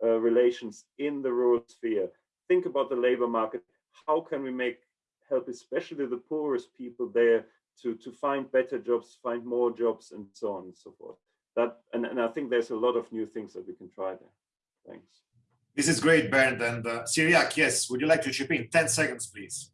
uh, relations in the rural sphere think about the labor market. How can we make help, especially the poorest people there, to to find better jobs, find more jobs, and so on and so forth. That and, and I think there's a lot of new things that we can try there. Thanks. This is great, Bernd. And uh, Cyriaque, yes, would you like to chip in? 10 seconds, please.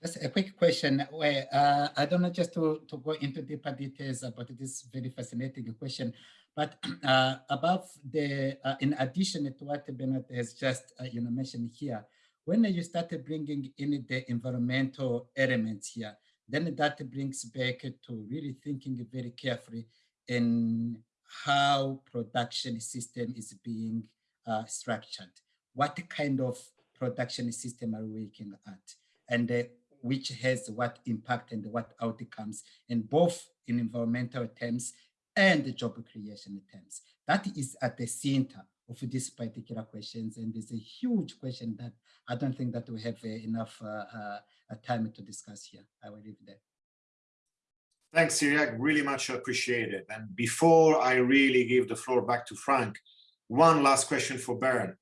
Just a quick question. Uh, I don't know just to, to go into deeper details about this very fascinating question, but [clears throat] uh, above the, uh, in addition to what Bernard has just uh, you know mentioned here, when you started bringing in the environmental elements here, then that brings back to really thinking very carefully in how production system is being uh, structured. What kind of production system are we looking at? And uh, which has what impact and what outcomes, and both in environmental terms and the job creation terms. That is at the center of these particular questions. And it's a huge question that I don't think that we have uh, enough uh, uh, time to discuss here. I will leave there. Thanks, Cyriaque, really much appreciated. And before I really give the floor back to Frank, one last question for Bernd.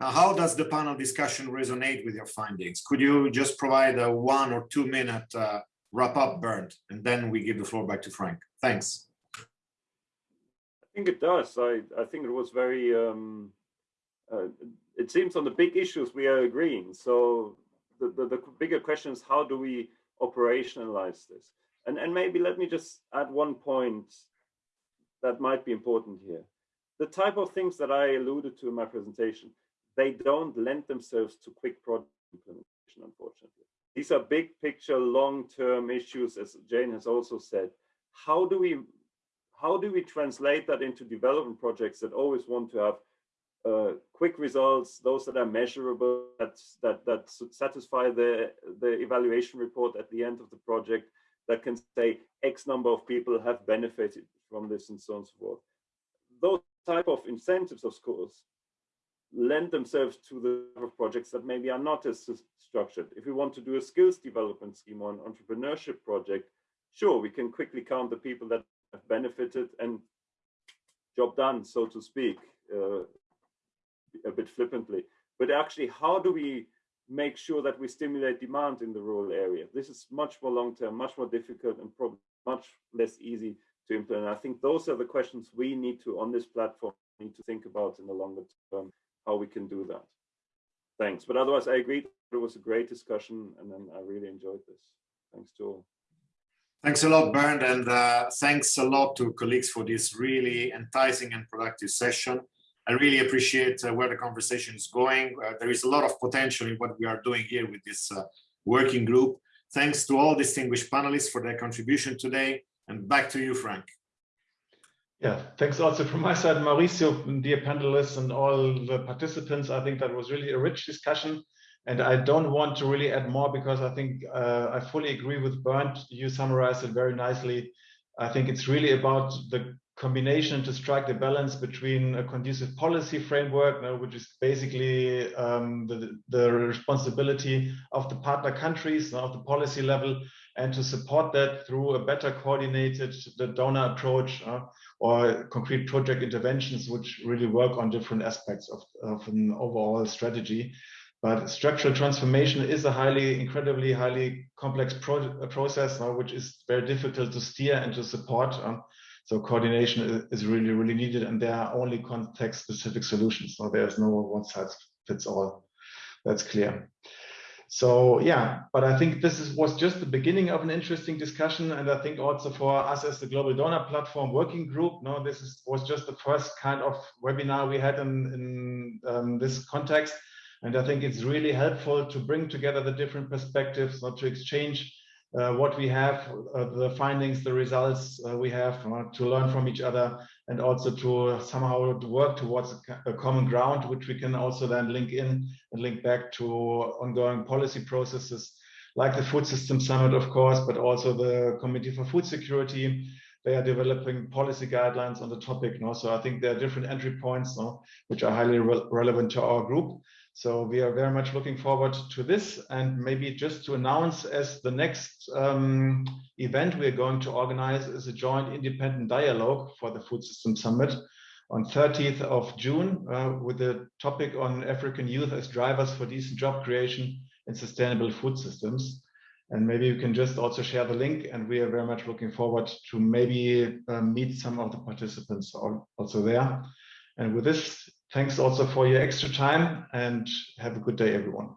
Now, how does the panel discussion resonate with your findings? Could you just provide a one or two minute uh, wrap up, Bernd, and then we give the floor back to Frank. Thanks I think it does. I, I think it was very, um, uh, it seems on the big issues we are agreeing. So the, the, the, bigger question is how do we operationalize this? And, and maybe let me just add one point that might be important here. The type of things that I alluded to in my presentation, they don't lend themselves to quick project implementation, unfortunately. These are big picture, long-term issues, as Jane has also said. How do we how do we translate that into development projects that always want to have uh, quick results, those that are measurable, that, that, that satisfy the, the evaluation report at the end of the project, that can say X number of people have benefited from this and so on and so forth. Those type of incentives, of course, lend themselves to the of projects that maybe are not as structured. If we want to do a skills development scheme or an entrepreneurship project, sure, we can quickly count the people that have benefited and job done, so to speak, uh, a bit flippantly. But actually, how do we make sure that we stimulate demand in the rural area? This is much more long-term, much more difficult and probably much less easy to implement. I think those are the questions we need to, on this platform, need to think about in the longer term, how we can do that. Thanks. But otherwise, I agree. It was a great discussion, and then I really enjoyed this. Thanks to all. Thanks a lot, Bernd, and uh, thanks a lot to colleagues for this really enticing and productive session. I really appreciate uh, where the conversation is going. Uh, there is a lot of potential in what we are doing here with this uh, working group. Thanks to all distinguished panelists for their contribution today. And back to you, Frank. Yeah, thanks also from my side, Maurizio, dear panelists and all the participants. I think that was really a rich discussion. And I don't want to really add more because I think uh, I fully agree with Bernd. You summarized it very nicely. I think it's really about the combination to strike the balance between a conducive policy framework, know, which is basically um, the, the responsibility of the partner countries, of the policy level, and to support that through a better coordinated the donor approach uh, or concrete project interventions, which really work on different aspects of, of an overall strategy. But structural transformation is a highly, incredibly highly complex pro process, uh, which is very difficult to steer and to support. Um, so coordination is really, really needed, and there are only context-specific solutions. So there's no one size fits all. That's clear. So yeah, but I think this is, was just the beginning of an interesting discussion, and I think also for us as the Global Donor Platform Working Group, no, this is, was just the first kind of webinar we had in, in um, this context, and I think it's really helpful to bring together the different perspectives, not to exchange uh, what we have, uh, the findings, the results uh, we have uh, to learn from each other and also to somehow work towards a, common ground, which we can also then link in and link back to ongoing policy processes like the Food System Summit, of course, but also the Committee for Food Security. They are developing policy guidelines on the topic. Know? So I think there are different entry points know, which are highly re relevant to our group. So we are very much looking forward to this and maybe just to announce as the next um, event we're going to organize is a joint independent dialogue for the Food System Summit on 30th of June uh, with the topic on African youth as drivers for decent job creation and sustainable food systems. And maybe you can just also share the link and we are very much looking forward to maybe uh, meet some of the participants also there. And with this, Thanks also for your extra time and have a good day, everyone.